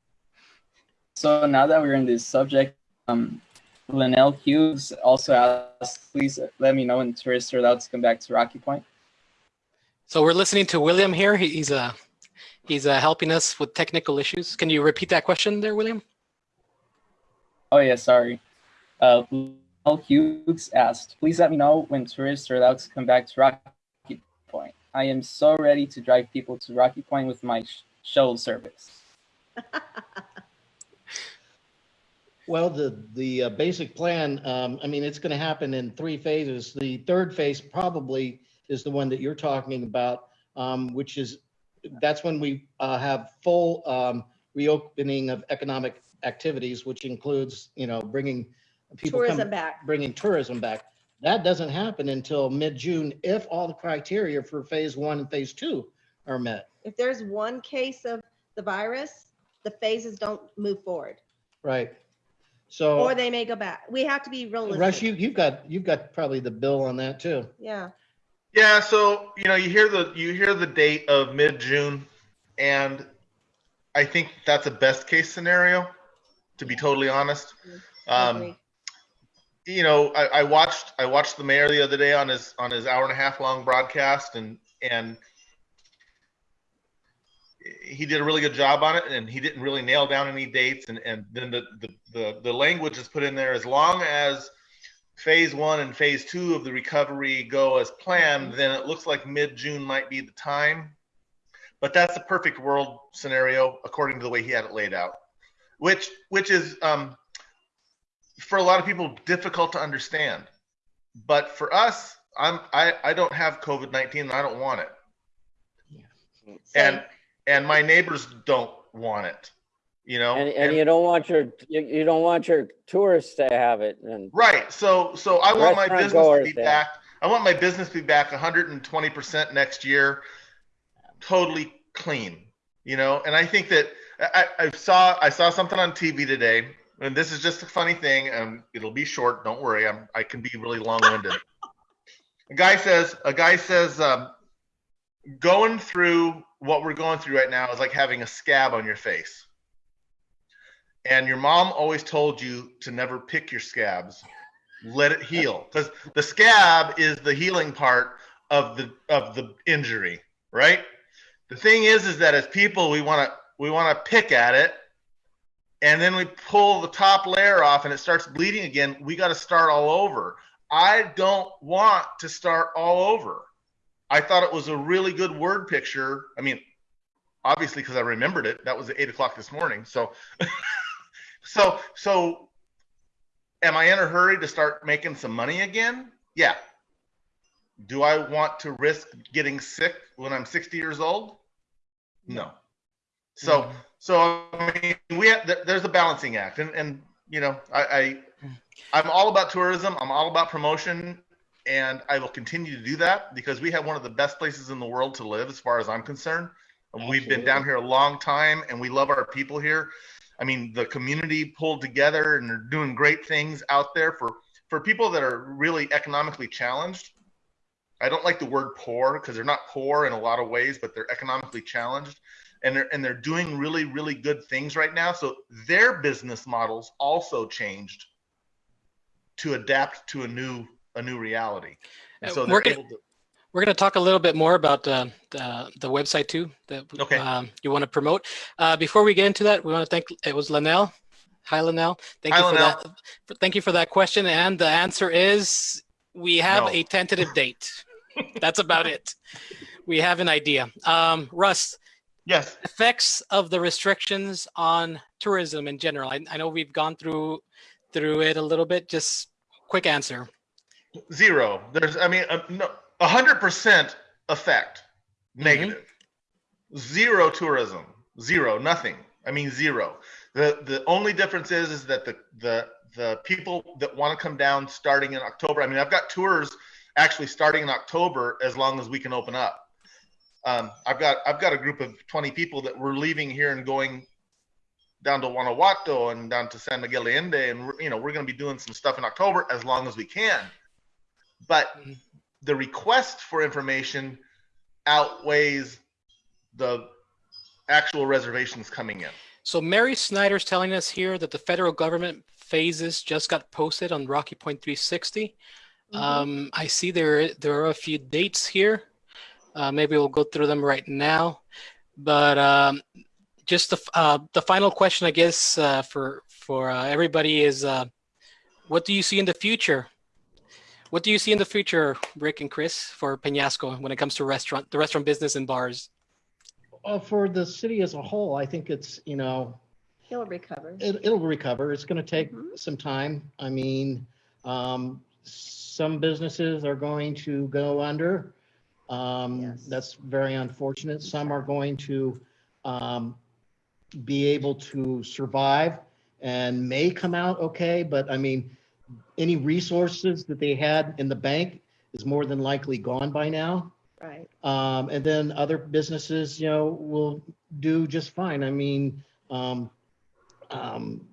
F: So now that we're in this subject, um, Linnell Hughes also asked, please let me know when tourists are allowed to come back to Rocky Point.
A: So we're listening to William here. He- He's uh, he's uh, helping us with technical issues. Can you repeat that question there, William?
F: Oh yeah, sorry. Uh, Linnell Hughes asked, please let me know when tourists are allowed to come back to Rocky Point. I am so ready to drive people to Rocky Point with my sh- shuttle service.
C: Well, the, the uh, basic plan, um, I mean, it's going to happen in three phases. The third phase probably is the one that you're talking about, um, which is, that's when we uh, have full um, reopening of economic activities, which includes, you know, bringing people. come-
D: back.
C: Bringing tourism back. That doesn't happen until mid-June if all the criteria for phase one and phase two are met.
D: If there's one case of the virus, the phases don't move forward,
C: Right. So.
D: or they may go back. We have to be realistic.
C: Russ, you, you've got, you've got probably the bill on that too.
D: Yeah.
B: Yeah, so you know, you hear the you hear the date of mid June, and I think that's a best case scenario. To be totally honest, um, you know, I, I watched I watched the mayor the other day on his on his hour and a half long broadcast, and and he did a really good job on it, and he didn't really nail down any dates, and and then the the the, the language is put in there as long as phase one and phase two of the recovery go as planned, then it looks like mid June might be the time. But that's a perfect world scenario according to the way he had it laid out, which which is um, for a lot of people difficult to understand. But for us, I'm I, I don't have COVID nineteen and I don't want it.
D: Same.
B: And and my neighbors don't want it. You know?
E: and, and you don't want your, you, you don't want your tourists to have it and
B: Right. So so I want my business to be
E: there.
B: back. I want my business to be back 120% next year, totally clean. You know, and I think that I, I saw I saw something on TV today, and this is just a funny thing, and it'll be short. Don't worry, I'm I can be really long-winded. a guy says a guy says um, going through what we're going through right now is like having a scab on your face. And your mom always told you to never pick your scabs. Let it heal. Because the scab is the healing part of the of the injury, right? The thing is is that as people we want to we want to pick at it and then we pull the top layer off and it starts bleeding again. We got to start all over. I don't want to start all over. I thought it was a really good word picture. I mean, obviously because I remembered it. That was at eight o'clock this morning. So, so, so, am I in a hurry to start making some money again? Yeah. Do I want to risk getting sick when I'm 60 years old? No. So, mm-hmm. so I mean, we have, there's a balancing act, and and you know, I, I I'm all about tourism. I'm all about promotion, and I will continue to do that because we have one of the best places in the world to live, as far as I'm concerned. We've been down here a long time, and we love our people here. I mean, the community pulled together, and they're doing great things out there for for people that are really economically challenged. I don't like the word poor because they're not poor in a lot of ways, but they're economically challenged and they're and they're doing really really good things right now so their business models also changed to adapt to a new a new reality. And so
A: we're
B: they're able to.
A: We're going to talk a little bit more about uh, the, the website too that
B: Okay.
A: um, you want to promote. Uh, before we get into that, we want to thank, it was Linnell. Hi, Linnell. Thank
B: Hi,
A: you for
B: Linnell.
A: that. for- Thank you for that question. And the answer is we have
B: No.
A: a tentative date. That's about it. We have an idea. Um, Russ,
B: Yes.
A: effects of the restrictions on tourism in general. I, I know we've gone through through it a little bit. Just quick answer.
B: Zero. There's, I mean, uh, no, a hundred percent effect, negative. Zero tourism. Zero. Nothing. I mean, zero. The the only difference is is that the the the people that want to come down starting in October. I mean, I've got tours actually starting in October as long as we can open up. Um, I've got I've got a group of 20 people that were leaving here and going down to Guanajuato and down to San Miguel de Allende, and you know we're going to be doing some stuff in October as long as we can. But
A: Mhm.
B: the request for information outweighs the actual reservations coming in.
A: So Mary Snyder's telling us here that the federal government phases just got posted on Rocky Point 360.
D: Mhm.
A: Um, I see there there are a few dates here. Uh, maybe we'll go through them right now. But um, just the uh, the final question, I guess, uh, for for uh, everybody is, uh, what do you see in the future? What do you see in the future, Rick and Chris, for Peñasco when it comes to restaurant the restaurant business and bars?
C: Uh, for the city as a whole, I think it's, you know,
D: It'll recover.
C: it, it'll recover. It's going to take
D: Mhm.
C: some time. I mean, um, some businesses are going to go under. Um,
D: Yes.
C: That's very unfortunate. Some are going to um, be able to survive and may come out okay. But I mean, any resources that they had in the bank is more than likely gone by now.
D: Right.
C: Um, and then other businesses, you know, will do just fine. I mean, um, um,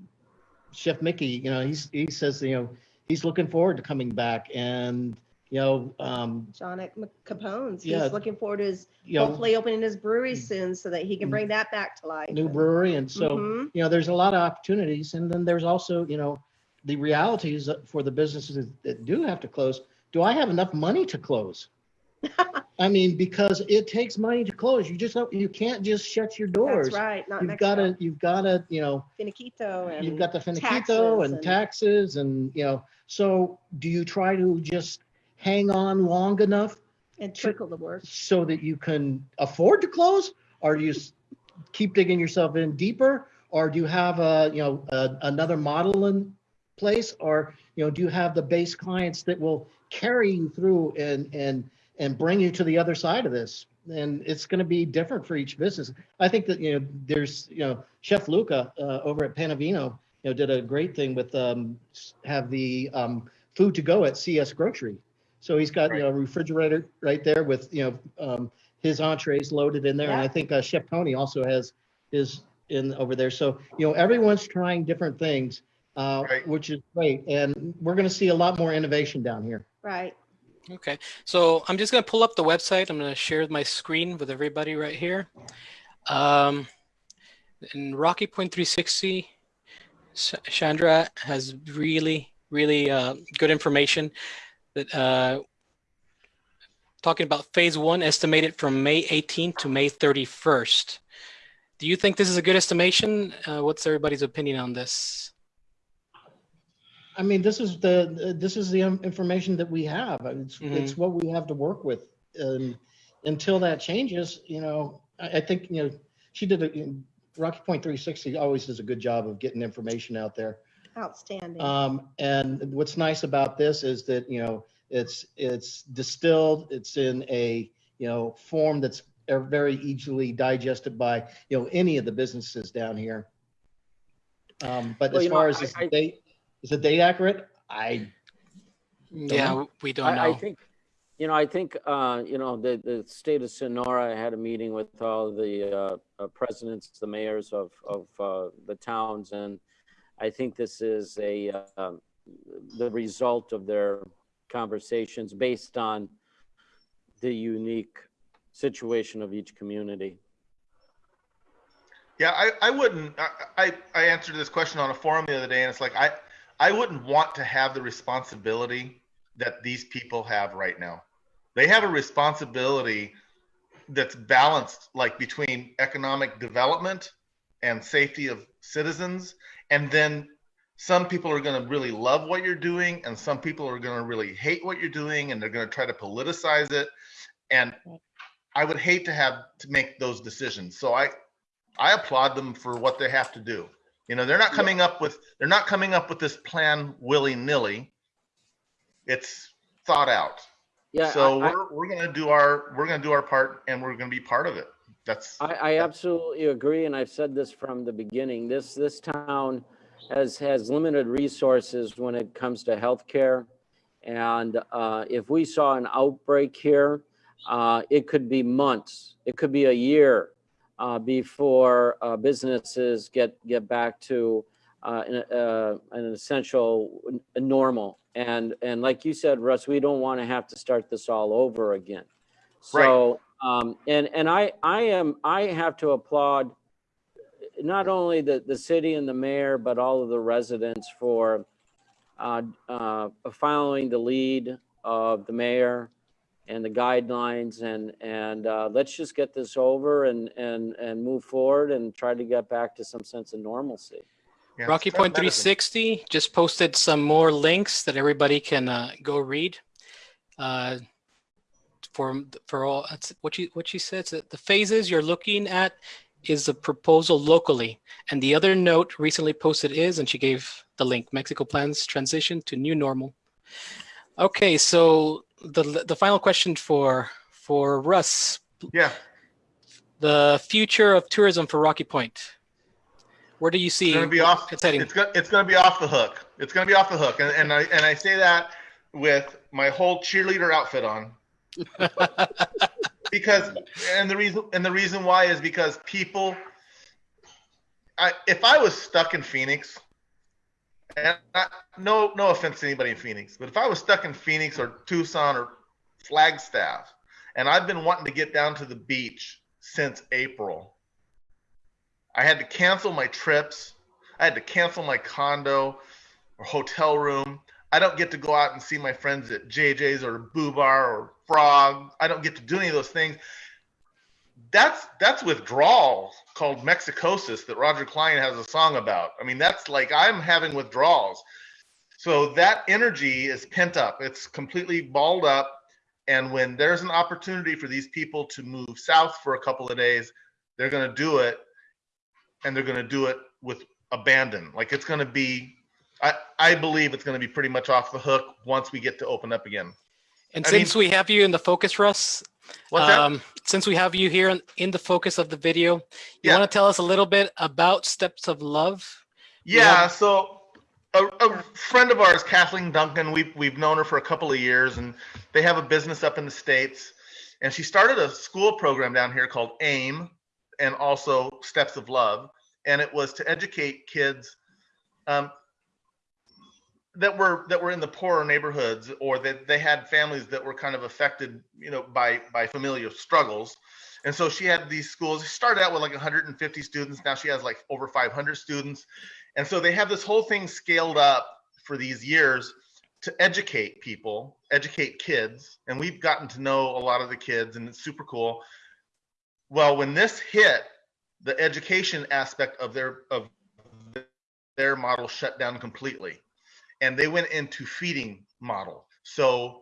C: Chef Mickey, you know, he's, he says, you know, he's looking forward to coming back and, you know, um,
D: John at Capone's.
C: Yeah.
D: He's looking forward to his,
C: you know,
D: hopefully opening his brewery soon so that he can bring that back to life.
C: new brewery. And so,
D: Mhm.
C: you know, there's a lot of opportunities. And then there's also, you know, the realities for the businesses that do have to close. Do I have enough money to close? I mean, because it takes money to close. You just, don't- you can't just shut your doors.
D: That's right. Not
C: You've gotta, you've gotta, you know,
D: Finiquito and
C: you've got the finiquito
D: taxes
C: and
D: and-
C: taxes and, you know, so do you try to just hang on long enough
D: and trickle the work.
C: so that you can afford to close? Or do you keep digging yourself in deeper? Or do you have a, you know, a, another model in place? Or, you know, do you have the base clients that will carry you through and, and, and bring you to the other side of this? And it's going to be different for each business. I think that, you know, there's, you know, Chef Luca uh, over at Panavino, you know, did a great thing with, um, have the um, food to go at CS Grocery. So he's got, you know, a refrigerator right there with, you know, um, his entrees loaded in there. And I think uh, Chef Tony also has his in over there. So, you know, everyone's trying different things, uh,
B: Right.
C: which is great. And we're going to see a lot more innovation down here.
D: Right.
A: Okay, so I'm just gonna pull up the website. I'm gonna share my screen with everybody right here. Um, in Rocky Point 360, Sh- Chandra has really, really uh, good information that uh, talking about phase one estimated from May 18th to May 31st. Do you think this is a good estimation? Uh, what's everybody's opinion on this?
C: I mean, this is the, this is the um, information that we have. It's, it's what we have to work with. And until that changes, you know, I, I think, you know, she did a, Rocky Point 360 always does a good job of getting information out there.
D: Outstanding.
C: Um, and what's nice about this is that, you know, it's, it's distilled, it's in a, you know, form that's uh, very easily digested by, you know, any of the businesses down here. Um, but
E: Well,
C: as
E: you know,
C: far as
E: I-
C: is
E: I-
C: the date, is the date accurate? I,
A: Yeah, we don't know.
E: I, I think, you know, I think, uh, you know, the, the state of Sonora had a meeting with all the uh, uh, presidents, the mayors of, of uh, the towns. And I think this is a, uh, the result of their conversations based on the unique situation of each community.
B: Yeah, I, I wouldn't. I, I I answered this question on a forum the other day, and it's like I I wouldn't want to have the responsibility that these people have right now. They have a responsibility that's balanced like between economic development and safety of citizens and then some people are going to really love what you're doing and some people are going to really hate what you're doing and they're going to try to politicize it. And i would hate to have to make those decisions. So i i applaud them for what they have to do you know they're not coming up with they're not coming up with this plan willy-nilly it's thought out
E: Yeah,
B: so
E: I- I-
B: we're, we're going to do our we're going to do our part and we're going to be part of it that's
E: I, I absolutely agree, and I've said this from the beginning. This, this town has, has limited resources when it comes to healthcare. And uh, if we saw an outbreak here, uh, it could be months, it could be a year uh, before uh, businesses get, get back to uh, an, uh, an essential normal. And, and like you said, Russ, we don't want to have to start this all over again.
B: Right.
E: So, um, and, and I, I am, I have to applaud not only the, the city and the mayor, but all of the residents for uh, uh, following the lead of the mayor and the guidelines and, and uh, let's just get this over and, and, and move forward and try to get back to some sense of normalcy.
B: yeah,
A: Rocky
B: it's
A: Point
B: medicine.
A: 360 just posted some more links that everybody can uh, go read. Uh, for for all that's what you what she says that the phases you're looking at is a proposal locally, and the other note recently posted is, and she gave the link. Mexico plans transition to new normal. Okay, so the the final question for for Russ,
B: yeah
A: the future of tourism for Rocky Point. Where do you see
B: It's gonna be off.
A: it's?
B: It's it's gonna be off the hook. It's gonna be off the hook, and and I and I say that with my whole cheerleader outfit on because and the reason and the reason why is because people. I if I was stuck in Phoenix, and I, no no offense to anybody in Phoenix, but if I was stuck in Phoenix or Tucson or Flagstaff, and I've been wanting to get down to the beach since April. I had to cancel my trips. I had to cancel my condo or hotel room. I don't get to go out and see my friends at JJ's or Boo Bar or Frog. I don't get to do any of those things. That's that's withdrawal called mexicosis that Roger Clyne has a song about. I mean, that's like I'm having withdrawals. So that energy is pent up. It's completely balled up. And when there's an opportunity for these people to move south for a couple of days, they're going to do it and they're going to do it with abandon. Like it's going to be, I, I believe it's going to be pretty much off the hook once we get to open up again.
A: And
B: I
A: since we have you in the focus, Russ? Um, since we have you here in, in the focus of the video, you
B: Yeah.
A: want to tell us a little bit about Steps of Love?
B: Yeah, so a, a friend of ours, Kathleen Duncan, we've we've known her for a couple of years, and they have a business up in the states, and she started a school program down here called AIM, and also Steps of Love, and it was to educate kids um, that were that were in the poorer neighborhoods, or that they had families that were kind of affected, you know, by by familial struggles. And so she had these schools. She started out with like 150 students. Now she has like over 500 students. And so they have this whole thing scaled up for these years to educate people, educate kids. And we've gotten to know a lot of the kids, and it's super cool. Well, when this hit, the education aspect of their of their model shut down completely, and they went into feeding model. So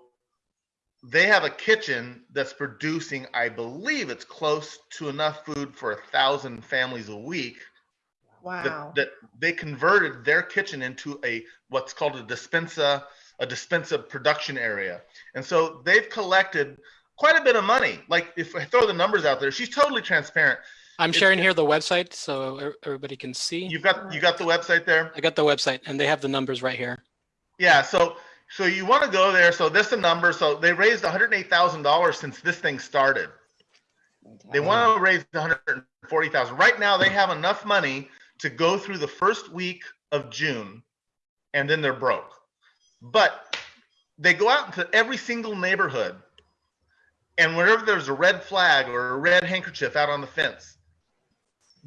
B: they have a kitchen that's producing, I believe, it's close to enough food for a thousand families a week
D: Wow.
B: that, that they converted their kitchen into a what's called a despensa a despensa production area and so they've collected quite a bit of money like if i throw the numbers out there she's totally transparent
A: I'm
B: It's-
A: sharing here the website so everybody can see.
B: you've got you got the website there
A: I got the website and they have the numbers right here.
B: Yeah so so you want to go there so this is the number so they raised $108000 since this thing started they want to raise 140,000. Right now, they have enough money to go through the first week of June, and then they're broke. But they go out into every single neighborhood, and whenever there's a red flag or a red handkerchief out on the fence,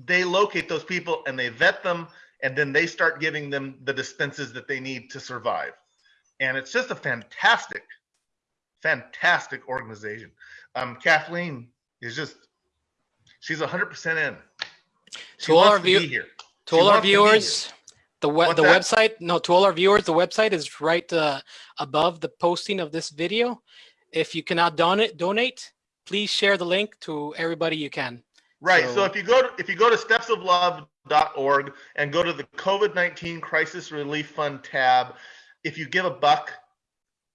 B: they locate those people and they vet them and then they start giving them the dispenses that they need to survive. And it's just a fantastic, fantastic organization. Um, Kathleen is just, she's 100% in. She
A: To all our view-
B: here.
A: To
B: She
A: all our viewers, the we- the website, no, to all our viewers, the website is right uh, above the posting of this video. If you cannot donate, donate, please share the link to everybody you can.
B: Right. So,
A: So-
B: if you go to if you go to stepsoflove.org and go to the COVID-19 Crisis Relief Fund tab, if you give a buck,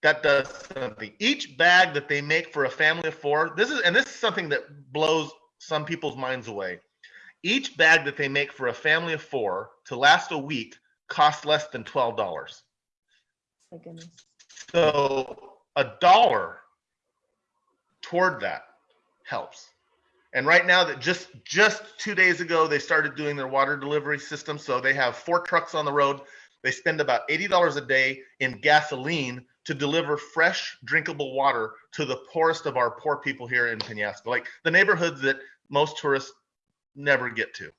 B: that does something. Each bag that they make for a family of four, this is and this is something that blows some people's minds away. Each bag that they make for a family of four to last a week costs less than twelve dollars.
D: My goodness.
B: So a dollar toward that helps. And right now that just just two days ago they started doing their water delivery system. So they have four trucks on the road. They spend about eighty dollars a day in gasoline to deliver fresh drinkable water to the poorest of our poor people here in Penasco, like the neighborhoods that most tourists never get to.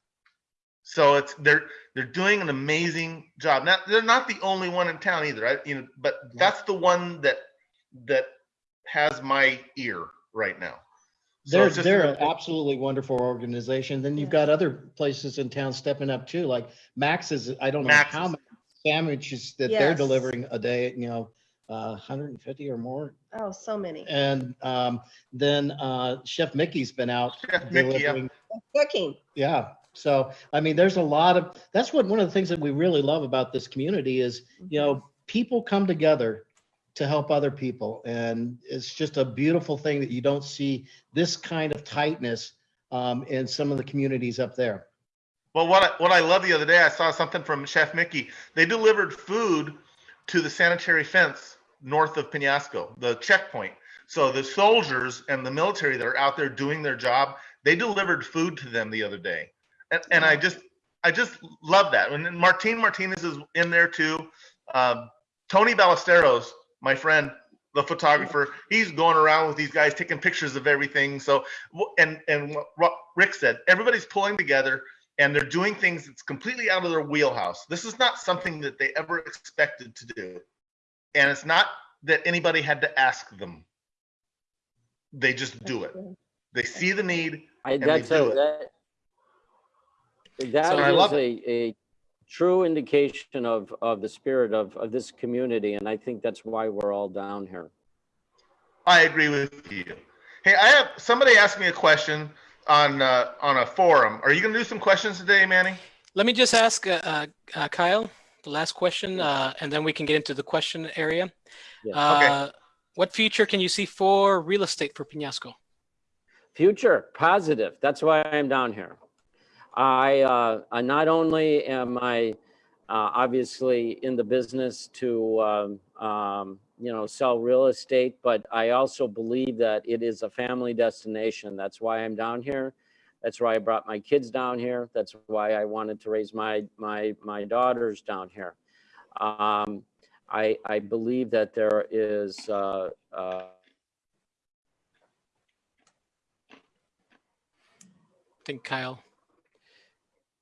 B: So it's they're they're doing an amazing job. Now they're not the only one in town either. I, you know, but that's the one that that has my ear right now. So
C: They're,
B: it's just
C: they're an absolutely wonderful organization. Then you've got other places in town stepping up too, like Max is, I don't know how
B: Max's.
C: many sandwiches that they're delivering a day, you know, uh, hundred and fifty or more.
D: Oh, so many.
C: And, um, then, uh, Chef Mickey's been out
B: Chef Mickey, yeah.
C: delivering.
D: Cooking.
C: Yeah. So, I mean, there's a lot of, that's what, one of the things that we really love about this community is, you know, people come together to help other people. And it's just a beautiful thing that you don't see this kind of tightness um, in some of the communities up there.
B: Well, what I, what I love the other day, I saw something from Chef Mickey. They delivered food to the sanitary fence north of Penasco, the checkpoint. So the soldiers and the military that are out there doing their job, they delivered food to them the other day, and, and I just I just love that. And Martin Martinez is in there too. Um, Tony Ballesteros, my friend, the photographer, he's going around with these guys taking pictures of everything. So and and what Rick said, everybody's pulling together and they're doing things that's completely out of their wheelhouse. This is not something that they ever expected to do. And it's not that anybody had to ask them. They just do it. They see the need.
E: I,
B: and they
E: that's
B: do
E: a,
B: it.
E: that, that
B: So I love
E: is a, a true indication of, of the spirit of, of this community. And I think that's why we're all down here.
B: I agree with you. Hey, I have somebody asked me a question on uh, on a forum. Are you going to do some questions today, Manny?
A: Let me just ask uh, uh, uh, Kyle the last question, uh, and then we can get into the question area.
E: Yeah.
A: Uh, What future can you see for real estate for Penasco?
E: Future, positive. That's why I'm down here. I, uh, I not only am I uh, obviously in the business to, um, um, you know, sell real estate, but I also believe that it is a family destination. That's why I'm down here. That's why I brought my kids down here. That's why I wanted to raise my my my daughters down here. Um, I I believe that there is uh, uh,
A: I think Kyle.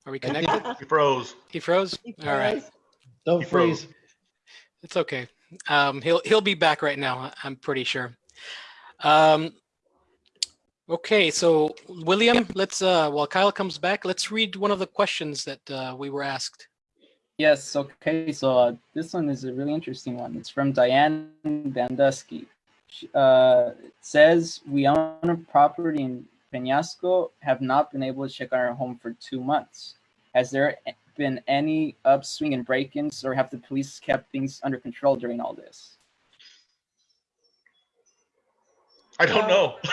A: Are we
C: I think-
A: connected?
B: He froze.
A: He froze? All right.
C: Don't
B: He froze.
C: freeze.
A: It's okay. Um, he'll he'll be back right now. I'm pretty sure. Um, okay, so William, let's uh, while Kyle comes back, let's read one of the questions that uh, we were asked.
F: Yes, okay, so uh, this one is a really interesting one. It's from Diane Bandusky. Uh, it says, we own a property in Peñasco, have not been able to check on our home for two months. Has there been any upswing in break-ins or have the police kept things under control during all this?
B: I don't know.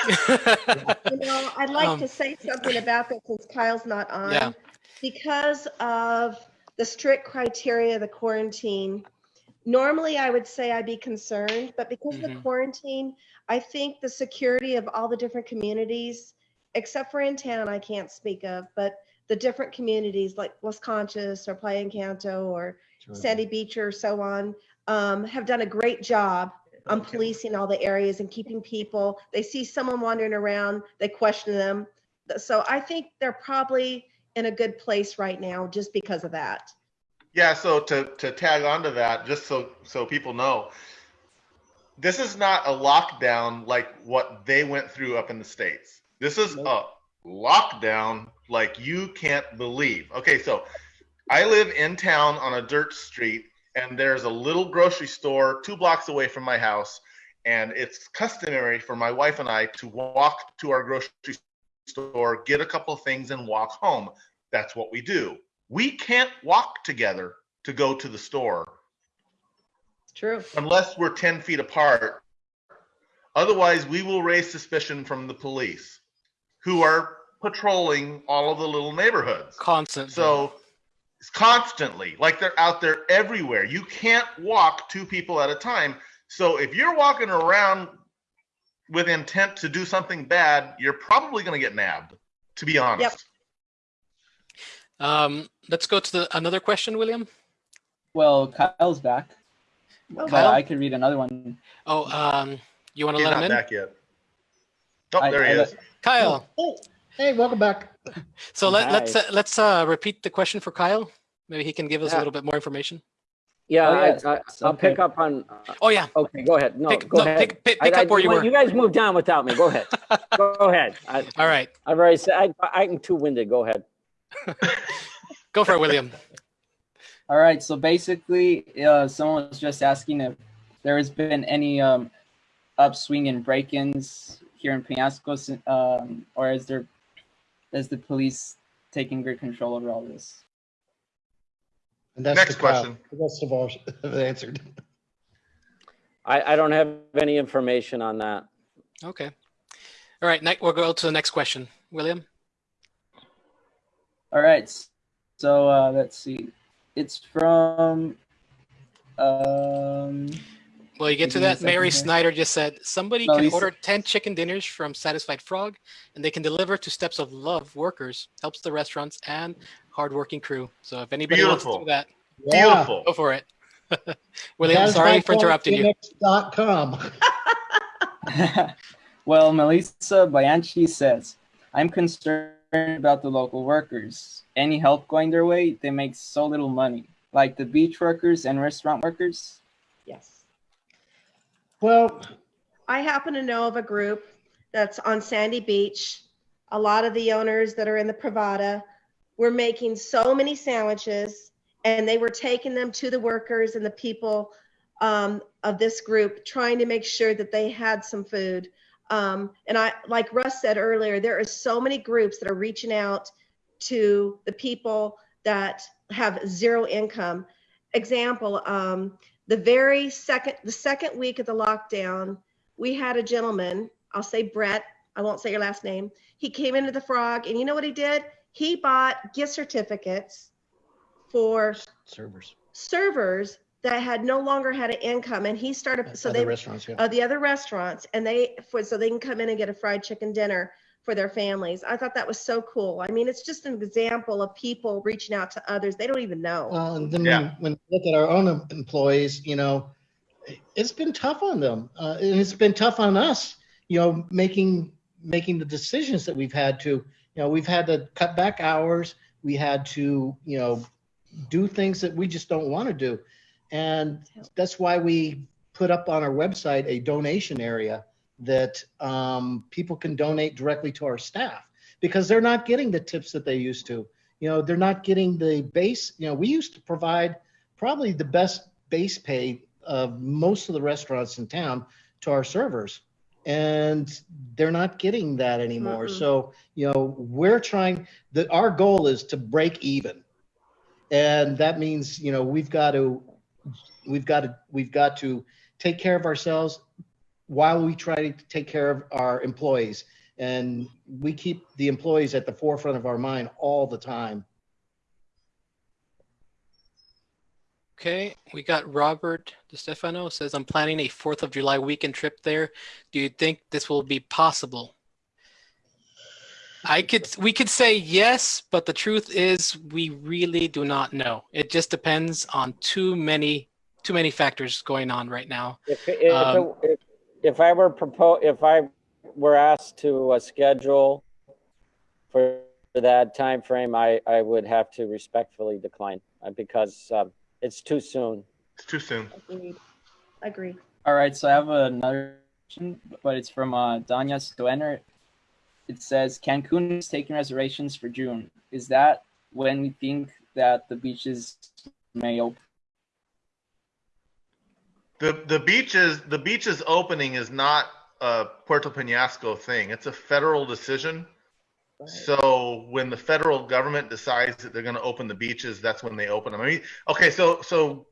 D: You know, I'd like
A: Um,
D: to say something about that since Kyle's not on.
A: Yeah.
D: Because of the strict criteria of the quarantine, normally I would say I'd be concerned, but because of the
A: Mhm.
D: quarantine, I think the security of all the different communities, except for in town, I can't speak of, but the different communities like Las Conchas or Playa Encanto or Sandy Beach or so on, um, have done a great job on policing all the areas and keeping people. They see someone wandering around, they question them. So I think they're probably in a good place right now just because of that.
B: Yeah, so to, to tag onto that, just so so people know, this is not a lockdown like what they went through up in the states. This is a lockdown like you can't believe. Okay, so I live in town on a dirt street, and there's a little grocery store two blocks away from my house, and it's customary for my wife and I to walk to our grocery store, get a couple of things, and walk home. That's what we do. We can't walk together to go to the store
D: It's true.
B: unless we're 10 feet apart. Otherwise, we will raise suspicion from the police who are patrolling all of the little neighborhoods.
A: Constant.
B: So it's constantly, like they're out there everywhere. You can't walk two people at a time. So if you're walking around with intent to do something bad, you're probably going to get nabbed, to be honest.
A: um, let's go to the, another question, William.
F: Well, Kyle's back,
D: Oh,
F: but
A: Kyle?
F: I could read another one.
A: Oh, um, you want to let him in?
B: back yet. Oh,
F: I-
B: there he
F: I
B: is.
A: Kyle.
C: Oh, hey, welcome back.
A: So let, let's uh, let's uh, repeat the question for Kyle. Maybe he can give us a little bit more information.
E: Yeah,
F: Oh,
E: I, I, I'll pick up on.
A: Oh yeah,
E: Okay, go ahead. No,
A: pick,
E: go
A: no,
E: ahead.
A: pick, pick, pick
E: I-
A: up where you were.
E: You guys moved on without me. Go ahead. go ahead. I,
A: All right,
E: I've already said I, I'm too winded. Go ahead.
A: go for it, William.
F: All right, so basically, uh, someone was just asking if there has been any um, upswing in break-ins here in Penasco, um, or is there, is the police taking good control over all this?
C: And that's
B: Next
C: the Kyle.
B: question.
C: The rest of ours have answered.
E: I, I don't have any information on that.
A: Okay. All right, next we'll go to the next question, William.
F: All right, so uh, let's see. It's from. Um,
A: Well, you get to
F: Give me a
A: that. Mary
F: second here.
A: Snyder just said somebody
F: No,
A: can
F: Lisa-
A: order 10 chicken dinners from Satisfied Frog and they can deliver to Steps of Love workers, helps the restaurants and hardworking crew. So if anybody wants to do
B: Beautiful.
A: that,
B: Beautiful.
A: go for it. William, sorry for interrupting you.
C: com.
F: well, Melissa Bianchi says, I'm concerned about the local workers. Any help going their way, they make so little money. Like the beach workers and restaurant workers.
D: Yes.
C: Well,
D: I happen to know of a group that's on Sandy Beach. A lot of the owners that are in the Pravada were making so many sandwiches and they were taking them to the workers and the people um, of this group, trying to make sure that they had some food. Um, and I, like Russ said earlier, there are so many groups that are reaching out to the people that have zero income. Example, um, the very second, the second week of the lockdown, we had a gentleman, I'll say Brett, I won't say your last name. He came into the frog and you know what he did? He bought gift certificates for
C: servers.
D: servers that had no longer had an income and he started, so
C: Other
D: they,
C: restaurants, yeah.
D: uh, the other restaurants and they, for, so they can come in and get a fried chicken dinner for their families. I thought that was so cool. I mean, it's just an example of people reaching out to others. They don't even know.
C: Well, and then
B: Yeah.
C: when, when we look at our own employees, you know, it's been tough on them, uh, and it's been tough on us. You know, making making the decisions that we've had to. You know, we've had to cut back hours. We had to, you know, do things that we just don't want to do, and that's why we put up on our website a donation area that um, people can donate directly to our staff because they're not getting the tips that they used to. You know they're not getting the base you know we used to provide probably the best base pay of most of the restaurants in town to our servers and they're not getting that anymore.
D: Mm-mm.
C: so you know we're trying that our goal is to break even. And that means you know we've got to we've got to we've got to take care of ourselves while we try to take care of our employees and we keep the employees at the forefront of our mind all the time.
A: Okay, we got Robert DeStefano says, I'm planning a 4th of July weekend trip there. Do you think this will be possible? I could, we could say yes, but the truth is we really do not know. It just depends on too many, too many factors going on right now.
E: If, if,
A: Um,
E: if, if I were propose, if I were asked to uh, schedule for that time frame, I, I would have to respectfully decline uh, because um, it's too soon.
B: It's too soon.
D: Agreed. Agree.
F: All right, so I have another question, but it's from uh, Danya Stoener. It says Cancun is taking reservations for June. Is that when we think that the beaches may open?
B: The the beaches the beaches opening is not a Puerto Penasco thing. It's a federal decision. So when the federal government decides that they're going to open the beaches, that's when they open them. I mean, okay, so so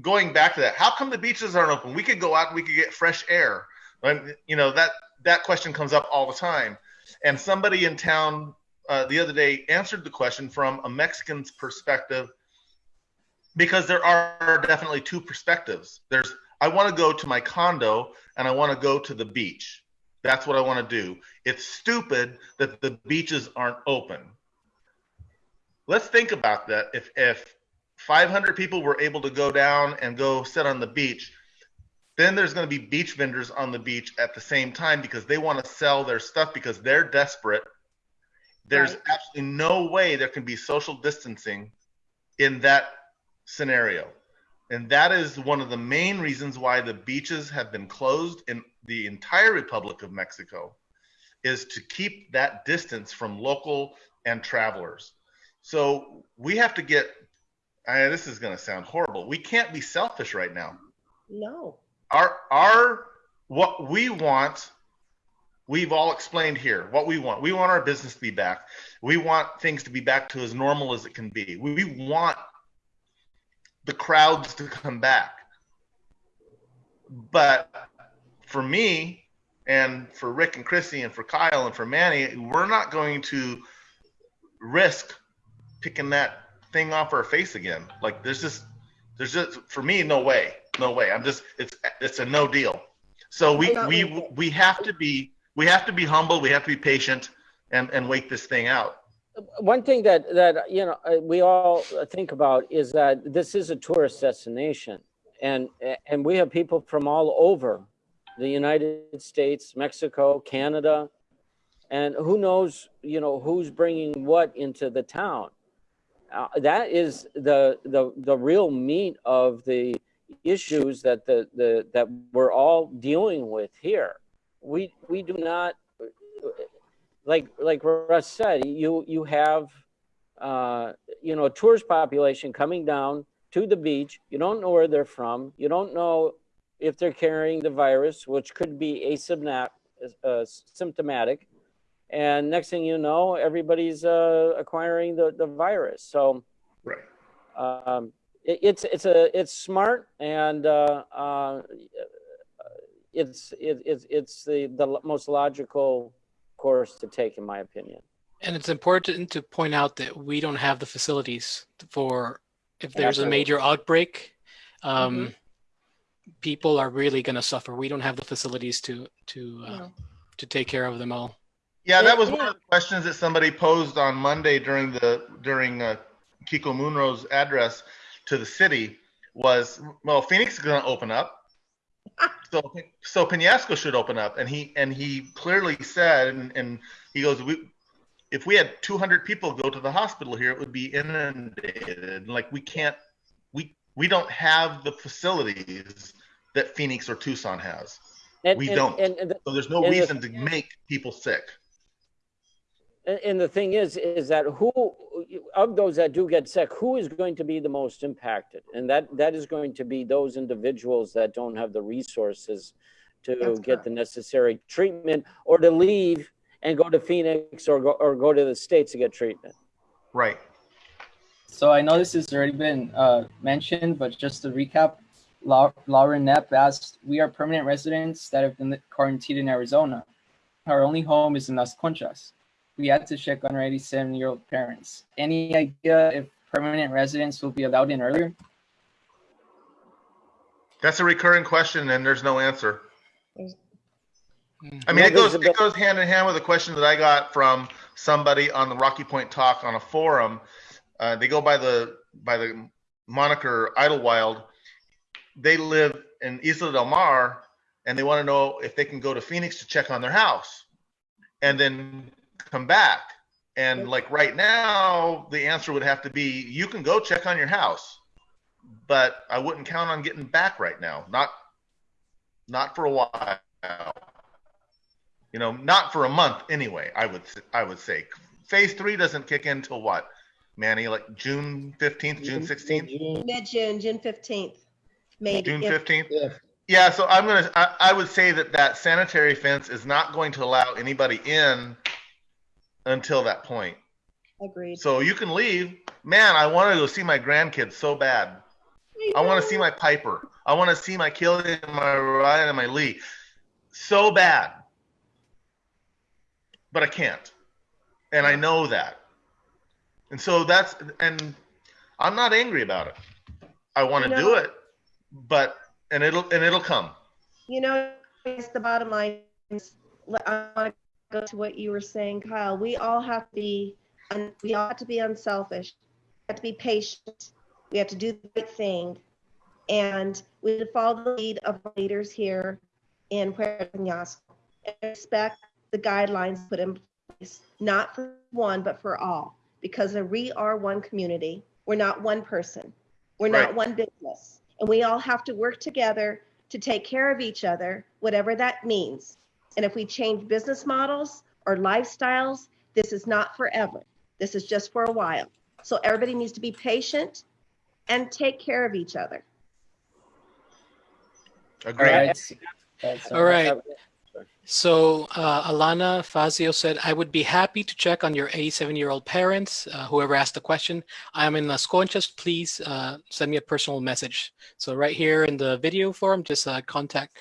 B: going back to that, how come the beaches aren't open? We could go out, and we could get fresh air. And, you know that that question comes up all the time. And somebody in town uh, the other day answered the question from a Mexican's perspective because there are definitely two perspectives. There's I want to go to my condo and I want to go to the beach. That's what I want to do. It's stupid that the beaches aren't open. Let's think about that. If if 500 people were able to go down and go sit on the beach, then there's going to be beach vendors on the beach at the same time because they want to sell their stuff because they're desperate. There's
D: Right.
B: absolutely no way there can be social distancing in that scenario. And that is one of the main reasons why the beaches have been closed in the entire Republic of Mexico is to keep that distance from local and travelers. So we have to get I, this is going to sound horrible. We can't be selfish right now.
D: No.
B: Our our what we want we've all explained here what we want. We want our business to be back. We want things to be back to as normal as it can be. We, we want the crowds to come back. But for me and for Rick and Chrissy and for Kyle and for Manny, we're not going to risk picking that thing off our face again. Like there's just there's just for me no way. No way. I'm just it's it's a no deal. So we we we have to be we have to be humble, we have to be patient and and wait this thing out.
E: One thing that, that, you know, uh, we all think about is that this is a tourist destination. And, and we have people from all over the United States, Mexico, Canada. And who knows, you know, who's bringing what into the town. Uh, that is the, the, the real meat of the issues that the, the, that we're all dealing with here. We, we do not, like like Russ said, you you have uh, you know tourist population coming down to the beach. You don't know where they're from. You don't know if they're carrying the virus, which could be asymptomatic. Uh, symptomatic. And next thing you know, everybody's uh, acquiring the, the virus. So
B: Right.
E: um, it, it's it's a it's smart and uh, uh, it's it, it's it's the the most logical course to take, in my opinion.
A: And it's important to point out that we don't have the facilities for if there's a major outbreak. Um, People are really going to suffer. We don't have the facilities to to uh,
D: No.
A: to take care of them all.
B: Yeah, that was one of the questions that somebody posed on Monday during the during uh, Kiko Munro's address to the city was, well, Phoenix is going to open up, so so Penasco should open up, and he and he clearly said, and, and he goes, we, if we had 200 people go to the hospital here, it would be inundated. Like we can't, we we don't have the facilities that Phoenix or Tucson has,
E: And,
B: We
E: and-
B: don't.
E: And, the,
B: so there's no
E: And the-
B: reason to make people sick.
E: and- and the thing is, is that who of those that do get sick, who is going to be the most impacted? And that that is going to be those individuals that don't have the resources to
D: That's
E: get
D: correct.
E: the necessary treatment or to leave and go to Phoenix or go or go to the states to get treatment.
B: Right.
F: So I know this has already been uh, mentioned, but just to recap, Lau- Lauren Knapp asked, "We are permanent residents that have been quarantined in Arizona. Our only home is in Las Conchas. We had to check on our 87-year-old parents. Any idea if permanent residents will be allowed in earlier?"
B: That's a recurring question, and there's no answer. I mean, it goes it goes hand in hand with a question that I got from somebody on the Rocky Point Talk on a forum. Uh, they go by the by the moniker Idlewild. They live in Isla Del Mar, and they want to know if they can go to Phoenix to check on their house, and then come back. And like right now, the answer would have to be you can go check on your house, but I wouldn't count on getting back right now. Not not for a while. You know, not for a month anyway. I would I would say phase three doesn't kick in till what, Manny? Like June fifteenth, June sixteenth,
D: Mid-June, June 15th, maybe.
B: June fifteenth.
C: yeah.
B: Yeah, so I'm gonna. I, I would say that that sanitary fence is not going to allow anybody in until that point.
D: Agreed.
B: So you can leave. Man, I want to go see my grandkids so bad. I want to see my Piper. I want to see my Killian, my Ryan, and my Lee so bad. But I can't. And I know that. And so that's, and I'm not angry about it. I want to
D: You
B: do it, but, and it'll, and it'll come.
D: You know, it's the bottom line. is- I want to go to what you were saying, Kyle. We all have to be, we all have to be unselfish. We have to be patient. We have to do the right thing. And we have to follow the lead of leaders here in Puerto Peñasco and respect the guidelines put in place, not for one, but for all. Because we are one community. We're not one person. We're not one business. And we all have to work together to take care of each other, whatever that means. And if we change business models or lifestyles, this is not forever. This is just for a while. So everybody needs to be patient and take care of each other.
B: Agreed.
F: All right.
A: All right. So uh, Alana Fazio said, I would be happy to check on your 87-year-old parents, uh, whoever asked the question. I am in Las Conchas. Please uh, send me a personal message. So right here in the video form, just uh, contact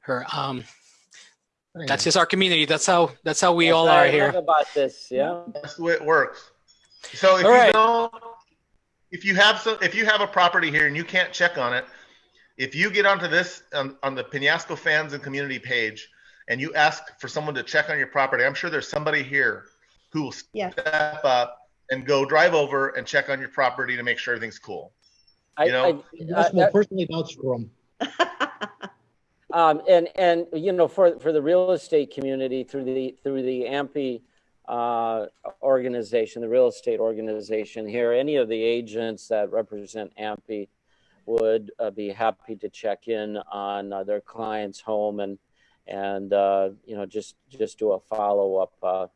A: her. Um, that's just our community. That's how that's how we
E: That's
A: all
E: what
A: are
E: I
A: here.
E: About this, yeah.
B: That's the way it works. So if
A: All
B: you
A: right.
B: don't, if you have some, if you have a property here and you can't check on it, if you get onto this on, on the Penasco fans and community page, and you ask for someone to check on your property, I'm sure there's somebody here who will
D: Yeah.
B: step up and go drive over and check on your property to make sure everything's cool.
E: I,
B: You know?
E: I-
C: Yes,
E: I-
C: will personally vouch for 'em.
E: Um, and, and, you know, for, for the real estate community through the, through the AMPI, uh, organization, the real estate organization here, any of the agents that represent AMPI would uh, be happy to check in on uh, their client's home and, and, uh, you know, just, just do a follow-up. Uh,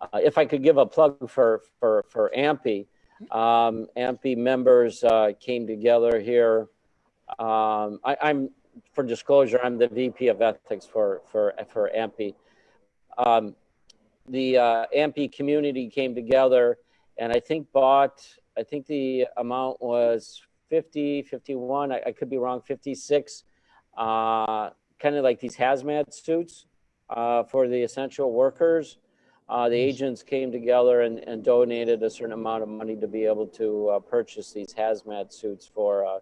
E: uh, if I could give a plug for, for, for AMPI, um, AMPI members, came together here. Um, I, I'm, for disclosure, I'm the VP of ethics for for for AMPI. Um, the uh, AMPI community came together, and I think bought. I think the amount was 50, 51. I, I could be wrong. 56. Uh, kind of like these hazmat suits uh, for the essential workers. Uh, the agents came together and, and donated a certain amount of money to be able to uh, purchase these hazmat suits for uh,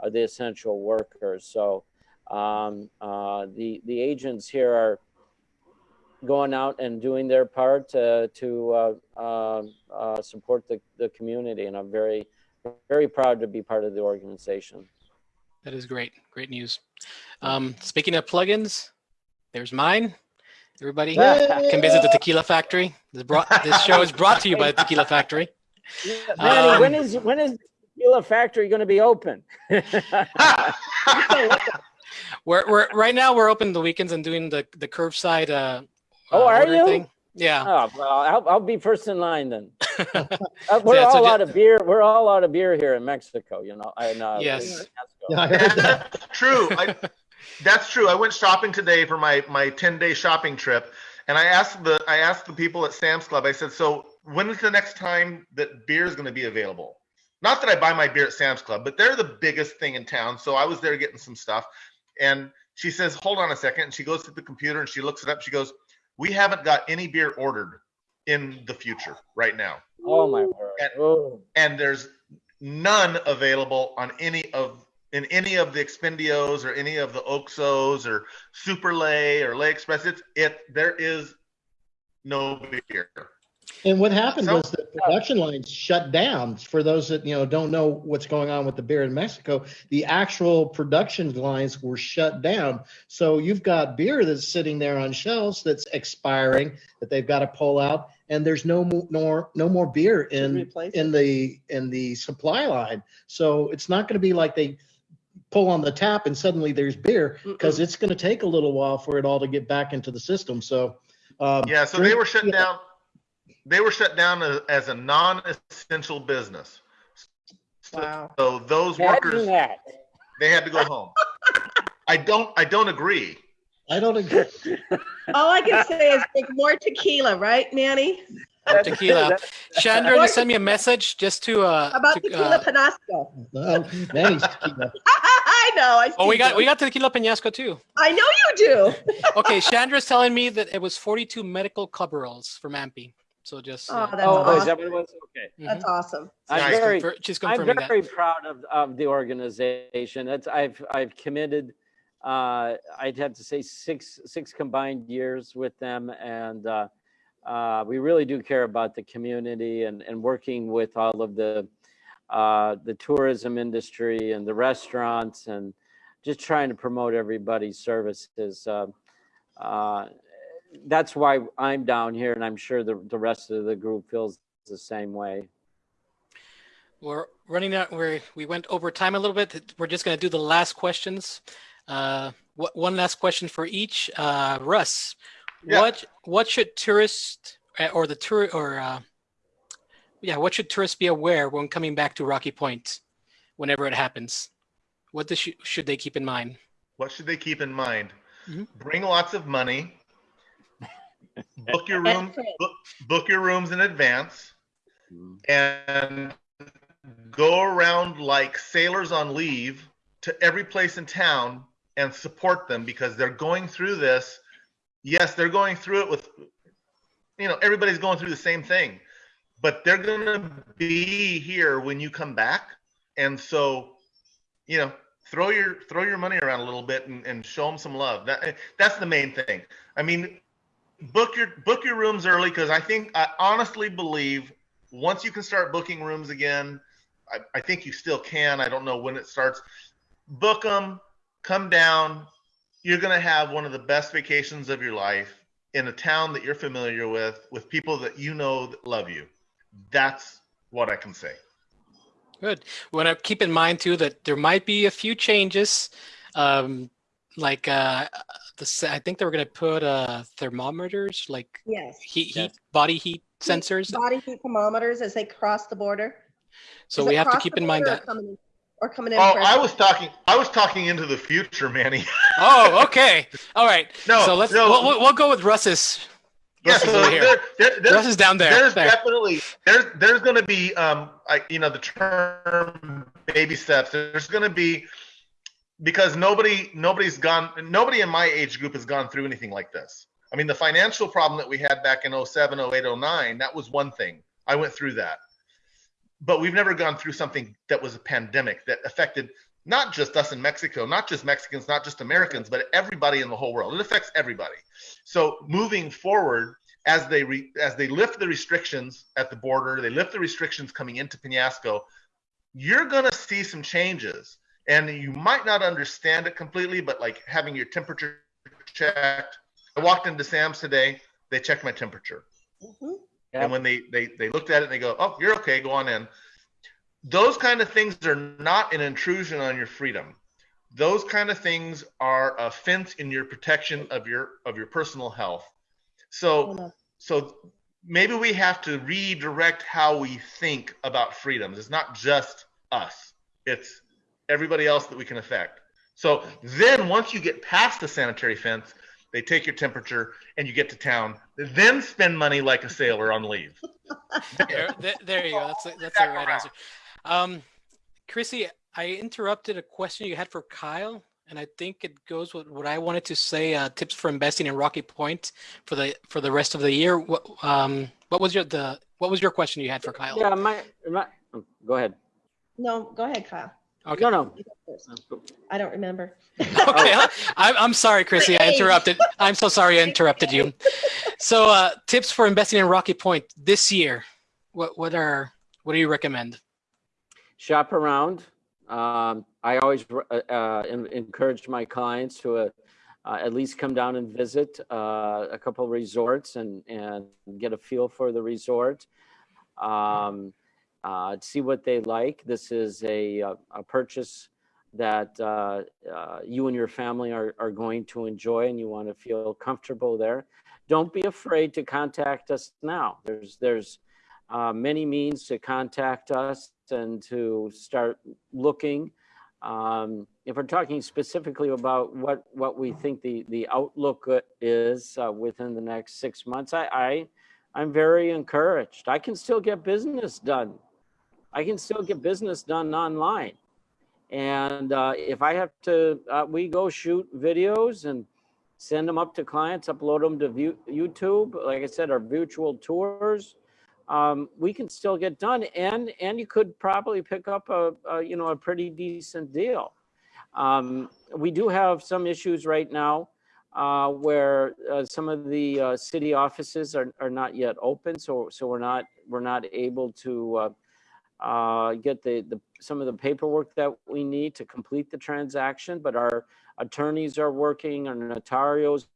E: uh, the essential workers. So um, uh, the the agents here are going out and doing their part uh, to uh, uh, uh, support the, the community, and I'm very very proud to be part of the organization.
A: That is great. Great news. Um, speaking of plugins, there's mine. Everybody can visit the Tequila Factory. This, brought, this show is brought to you by the Tequila Factory.
E: Manny,
A: Um,
E: when is when is the Tequila Factory going to be open?
A: We're, we're right now we're open the weekends and doing the the curbside. Uh,
E: Oh,
A: uh,
E: are you?
A: Thing. Yeah.
E: oh, well, I'll, I'll be first in line then. Uh, we're
A: yeah,
E: all
A: ju-
E: out of beer. We're all out of beer here in Mexico. You know. And, uh,
A: Yes.
C: Yeah, I.
B: That's true. I, that's true. I went shopping today for my my 10 day shopping trip, and I asked the I asked the people at Sam's Club. I said, "So when is the next time that beer is going to be available?" Not that I buy my beer at Sam's Club, but they're the biggest thing in town. So I was there getting some stuff, and she says, "Hold on a second. And she goes to the computer and she looks it up. She goes, "We haven't got any beer ordered in the future right now."
E: Oh my word.
B: And-
E: Oh.
B: and there's none available on any of in any of the expendios or any of the OXXOs or Super Ley or Ley Express it's it there is no beer
C: And what happened
B: So-
C: was the production lines shut down. For those that, you know, don't know what's going on with the beer in Mexico, the actual production lines were shut down. So you've got beer that's sitting there on shelves that's expiring that they've got to pull out and there's no more, no more beer in, in the, in the supply line. So it's not going to be like they pull on the tap and suddenly there's beer because it's going to take a little while for it all to get back into the system. So, um,
B: Yeah, so they were shut
C: yeah.
B: down. They were shut down as, as a non-essential business.
D: Wow.
B: So those
E: Imagine
B: workers,
E: that.
B: they had to go home. I don't, I don't agree.
C: I don't agree.
D: All I can say is drink more tequila, right, Nanny? Manny?
A: Tequila. Chandra just sent me a message just to uh,
D: About
A: to,
D: tequila
A: uh,
D: Penasco.
C: Well, Manny's tequila.
D: I know. I
A: oh, we got
D: you.
A: we got tequila peñasco too.
D: I know you do.
A: Okay, Chandra's telling me that it was 42 medical coveralls from AMPI. So just uh,
D: Oh, that's
E: Oh, is
D: awesome.
E: that what it was? Okay.
A: mhm.
D: That's awesome.
E: I'm
B: Nice.
E: very,
A: Confir- she's
E: I'm very
A: that.
E: proud of, of the organization. That's, I've, I've committed, uh, I'd have to say six, six combined years with them. And, uh, uh, we really do care about the community and, and working with all of the, uh, the tourism industry and the restaurants and just trying to promote everybody's services. Uh, uh, that's why I'm down here and I'm sure the, the rest of the group feels the same way.
A: We're running out. We we went over time a little bit. We're just going to do the last questions. Uh, what, one last question for each. Uh, Russ,
B: Yeah.
A: what what should tourists uh, or the tour or uh, yeah, what should tourists be aware when coming back to Rocky Point, whenever it happens? What does, should they keep in mind?
B: What should they keep in mind?
A: Mhm.
B: Bring lots of money. Book your room, book, book your rooms in advance and go around like sailors on leave to every place in town and support them because they're going through this. Yes, they're going through it with, you know, everybody's going through the same thing, but they're going to be here when you come back. And so, you know, throw your throw your money around a little bit and, and show them some love. That that's the main thing. I mean, book your book your rooms early because I think I honestly believe once you can start booking rooms again, I, I think you still can. I don't know when it starts. Book them, come down. You're gonna have one of the best vacations of your life in a town that you're familiar with, with people that you know that love you. That's what I can say.
A: Good. Want to keep in mind too that there might be a few changes, um, like uh, the i think they were going to put uh, thermometers, like
D: Yes.
A: heat, heat,
E: Yes.
A: body heat sensors.
D: Body heat thermometers as they cross the border.
A: So
D: Is
A: we have to keep in mind that.
D: Or coming in.
B: Oh. I was talking. I was talking into the future, Manny.
A: Oh, okay. All right.
B: No,
A: so let's
B: no.
A: we'll, we'll, we'll go with Russ's.
B: Yeah,
A: Russ is
B: so
A: over
B: there, there, there's,
A: Russ is down there.
B: there's
A: There.
B: definitely there's there's going to be um I, you know the term baby steps. There's going to be because nobody nobody's gone nobody in my age group has gone through anything like this. I mean the financial problem that we had back in 07, 08, 09, that was one thing. I went through that. But we've never gone through something that was a pandemic that affected not just us in Mexico, not just Mexicans, not just Americans, but everybody in the whole world. It affects everybody. So moving forward, as they re, as they lift the restrictions at the border, they lift the restrictions coming into Penasco, you're gonna see some changes, and you might not understand it completely, but like having your temperature checked. I walked into Sam's today. They checked my temperature.
D: Mhm.
E: Yep.
B: And when they, they they looked at it, they go, "Oh, you're okay. Go on in." Those kind of things are not an intrusion on your freedom. Those kind of things are a fence in your protection of your of your personal health. So
D: Hold on.
B: so maybe we have to redirect how we think about freedoms. It's not just us. It's everybody else that we can affect. So then once you get past the sanitary fence, they take your temperature and you get to town. Then spend money like a sailor on leave.
A: There, there, there you go. That's a, that's the right answer. Um, Chrissy, I interrupted a question you had for Kyle, and I think it goes with what I wanted to say. Uh, tips for investing in Rocky Point for the for the rest of the year. What um what was your the what was your question you had for Kyle?
E: Yeah, my, my, go ahead.
D: No, go ahead, Kyle.
A: Okay.
E: No, no.
D: You. I don't remember.
A: okay, I'm, I'm sorry, Chrissy. I interrupted. I'm so sorry I interrupted you. So, uh, tips for investing in Rocky Point this year. What what are what do you recommend?
E: shop around. Um, I always uh, uh, encourage my clients to uh, uh, at least come down and visit uh, a couple resorts and, and get a feel for the resort. Um, uh, see what they like. This is a, a, a purchase that uh, uh, you and your family are, are going to enjoy and you want to feel comfortable there. Don't be afraid to contact us now. There's, there's uh, many means to contact us and to start looking. Um, if we're talking specifically about what, what we think the, the outlook uh, is uh, within the next six months, I, I, I'm very encouraged. I can still get business done. I can still get business done online. And uh, if I have to, uh, we go shoot videos and send them up to clients, upload them to view, YouTube. Like I said, our virtual tours um, we can still get done and and you could probably pick up a, a you know a pretty decent deal um, we do have some issues right now uh, where uh, some of the uh, city offices are, are not yet open so so we're not we're not able to uh, get the, the some of the paperwork that we need to complete the transaction but our attorneys are working our notarios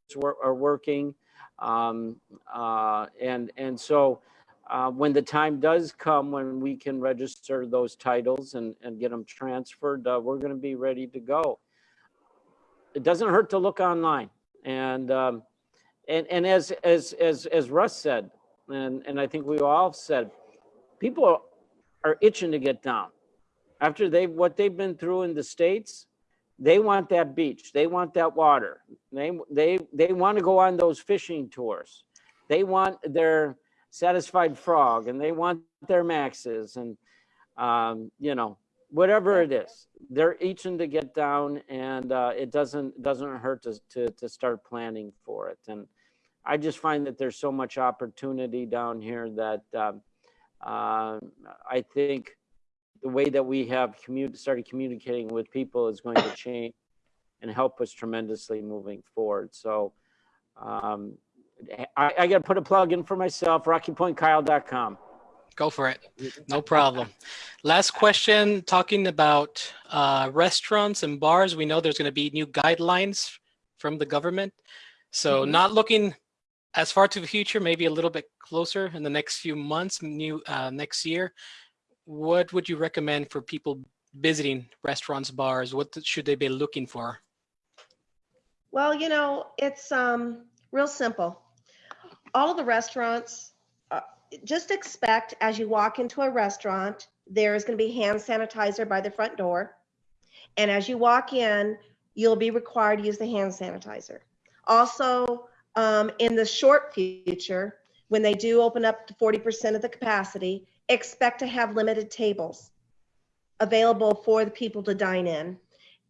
E: are working um, uh, and and so uh, when the time does come when we can register those titles and, and get them transferred, uh, we're going to be ready to go. It doesn't hurt to look online, and um, and and as as as as Russ said, and and I think we all said, people are itching to get down after they what they've been through in the states. They want that beach. They want that water. They they they want to go on those fishing tours. They want their satisfied frog and they want their maxes and um, you know whatever it is they're itching to get down and uh, it doesn't doesn't hurt to, to to start planning for it and i just find that there's so much opportunity down here that um, uh, i think the way that we have commu- started communicating with people is going to change and help us tremendously moving forward so um, I, I got to put a plug in for myself, rockypointkyle.com.
A: Go for it. No problem. Last question talking about uh, restaurants and bars. We know there's going to be new guidelines from the government. So,
D: Mhm.
A: not looking as far to the future, maybe a little bit closer in the next few months, new uh, next year. What would you recommend for people visiting restaurants, bars? What should they be looking for?
D: Well, you know, it's um, real simple. All of the restaurants, uh, just expect as you walk into a restaurant, there is going to be hand sanitizer by the front door. And as you walk in, you'll be required to use the hand sanitizer. Also, um, in the short future, when they do open up to 40% of the capacity, expect to have limited tables available for the people to dine in.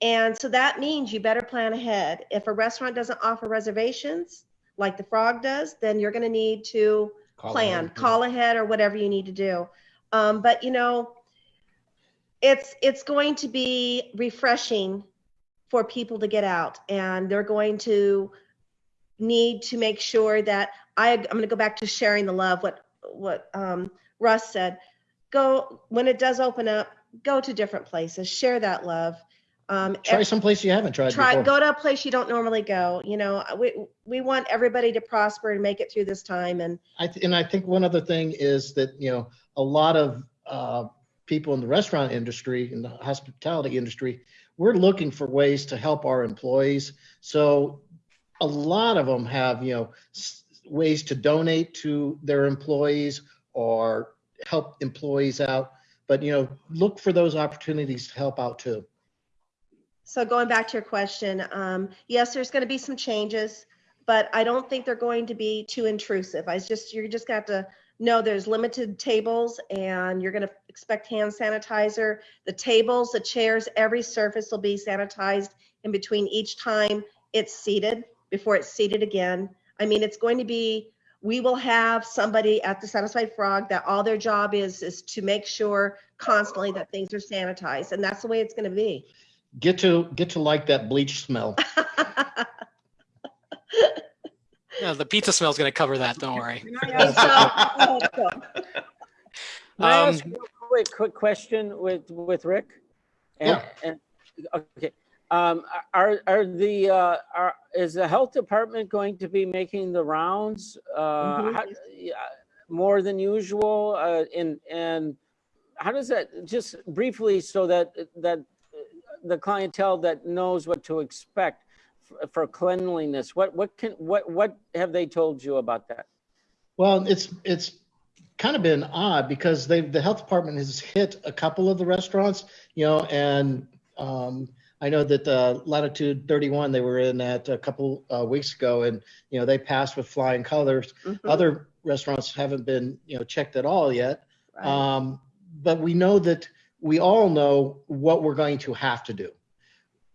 D: And so that means you better plan ahead. If a restaurant doesn't offer reservations like the Frog does, then you're going to need to
C: Call
D: plan,
C: ahead,
D: call ahead or whatever you need to do. Um, but you know, it's it's going to be refreshing for people to get out and they're going to need to make sure that I, I'm going to go back to sharing the love, what, what um, Russ said. Go, when it does open up, go to different places, share that love. Um,
C: Try someplace you haven't tried
D: try
C: before.
D: go to a place you don't normally go you know we we want everybody to prosper and make it through this time and
C: I th- and I think one other thing is that you know a lot of uh, people in the restaurant industry, in the hospitality industry, we're looking for ways to help our employees. So a lot of them have you know ways to donate to their employees or help employees out. But you know, look for those opportunities to help out too.
D: so going back to your question um, yes there's going to be some changes but i don't think they're going to be too intrusive i just you're just going to have to know there's limited tables and you're going to expect hand sanitizer the tables the chairs every surface will be sanitized in between each time it's seated before it's seated again i mean it's going to be we will have somebody at the Satisfied Frog that all their job is, is to make sure constantly that things are sanitized. And that's the way it's going to be.
C: Get to, get to like that bleach smell.
A: Yeah, the pizza smell is going to cover that. Don't worry.
D: Yeah, I hope so.
E: May
A: Um,
E: ask a quick, quick question with, with Rick? And-
C: Yeah.
E: And, okay, um, are, are the, uh, are, is the health department going to be making the rounds? Uh,
D: Mhm.
E: how- yeah, more than usual, uh, and, and how does that, just briefly, so that, that the clientele that knows what to expect f- for cleanliness, what, what can, what, what have they told you about that?
C: Well, it's, it's kind of been odd because they, the health department has hit a couple of the restaurants, you know, and um, I know that uh, Latitude 31, they were in that a couple uh, weeks ago and, you know, they passed with flying colors.
D: Mhm,
C: Other restaurants haven't been, you know, checked at all yet.
D: right.
C: Um, but we know that we all know what we're going to have to do.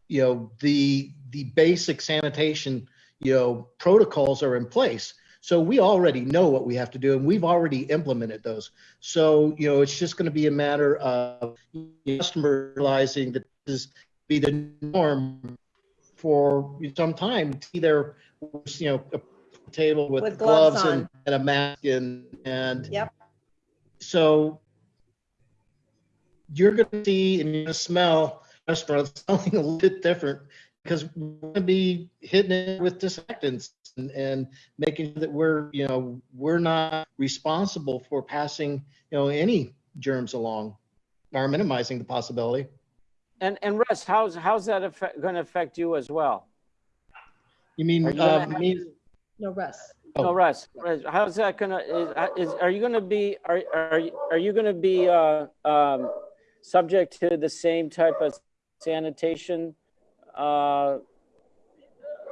C: You know, the the basic sanitation, you know, protocols are in place. So we already know what we have to do and we've already implemented those. So, you know, it's just going to be a matter of customer realizing that this be the norm for some time. Either, you know, a table with,
D: With gloves
C: gloves, and, and a mask and, and
D: Yep.
C: so you're going to see and you're going to smell restaurants something a little bit different because we're going to be hitting it with disinfectants and, and making sure that we're, you know, we're not responsible for passing, you know, any germs along or minimizing the possibility.
E: And, and Russ, how's, how's that gonna affect you as well?
C: You mean,
E: you
C: uh,
E: gonna
C: me,
D: No, Russ.
E: No,
C: Oh.
E: Russ, Russ, how's that gonna, is, uh, is, are you gonna be, are, are, you- are you gonna be, uh, um, subject to the same type of sanitation, uh,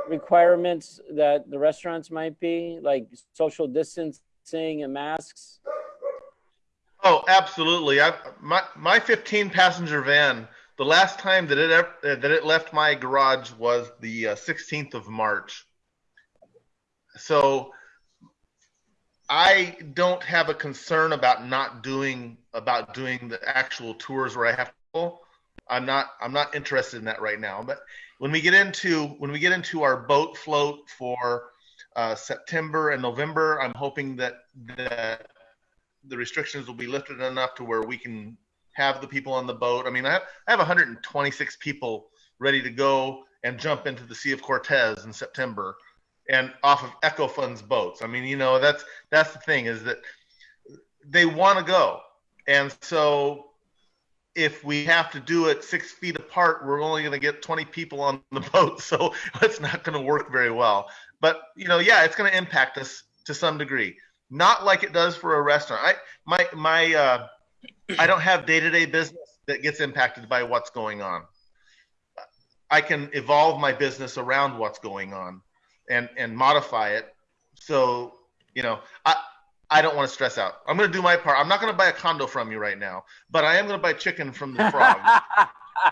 E: requirements that the restaurants might be, like social distancing and masks?
B: Oh, absolutely. I, my my 15 passenger van. The last time that it ever, that it left my garage was the uh, 16th of March. So I don't have a concern about not doing about doing the actual tours where I have to. go. I'm not I'm not interested in that right now. But when we get into when we get into our boat float for uh, September and November, I'm hoping that that the restrictions will be lifted enough to where we can have the people on the boat. I mean, I have, I have 126 people ready to go and jump into the Sea of Cortez in September and off of Echo Fund's boats. I mean, you know, that's that's the thing is that they want to go. And so if we have to do it six feet apart, we're only going to get 20 people on the boat. So it's not going to work very well. But, you know, yeah, it's going to impact us to some degree not like it does for a restaurant. I my my uh, I don't have day to day business that gets impacted by what's going on. I can evolve my business around what's going on, and and modify it. So you know, I I don't want to stress out. I'm going to do my part. I'm not going to buy a condo from you right now, but I am going to buy chicken from the frog.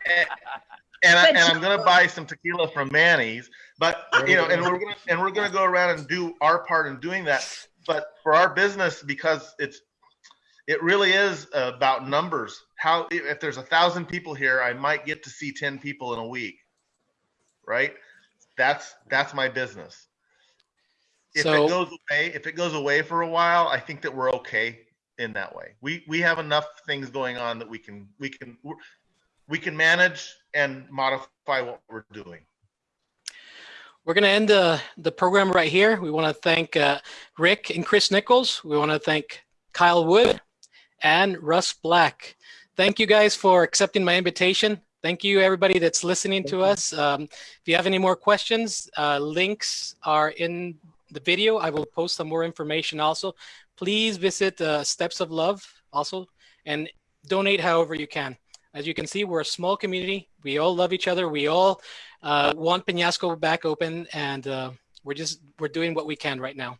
B: and, and, I, and I'm gonna buy some tequila from Manny's. But you know, and we're gonna and we're gonna go around and do our part in doing that. But for our business, because it's it really is about numbers. How if there's a thousand people here, I might get to see ten people in a week, right? That's that's my business. If
A: So-
B: it goes away, if it goes away for a while, I think that we're okay in that way. We we have enough things going on that we can we can we can manage and modify what we're doing.
A: We're going to end the, the program right here. We want to thank uh, Rick and Chris Nichols. We want to thank Kyle Wood and Russ Black. Thank you guys for accepting my invitation. Thank you, everybody that's listening to us. Um, if you have any more questions, uh, links are in the video. I will post some more information also. Please visit uh, Steps of Love also and donate however you can. As you can see, we're a small community. We all love each other. We all uh, want Penasco back open, and uh, we're just we're doing what we can right now.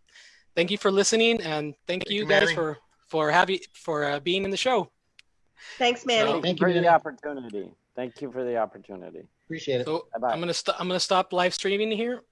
A: Thank you for listening, and thank,
B: Thank
A: you
B: you,
A: guys
B: Manny.
A: for for having for uh, being in the show.
D: Thanks, Manny.
A: So-
C: Thank you
E: for
C: the
E: opportunity. Thank you for the opportunity.
C: Appreciate it.
A: So
E: Bye-bye.
A: I'm gonna stop. I'm gonna stop live streaming here.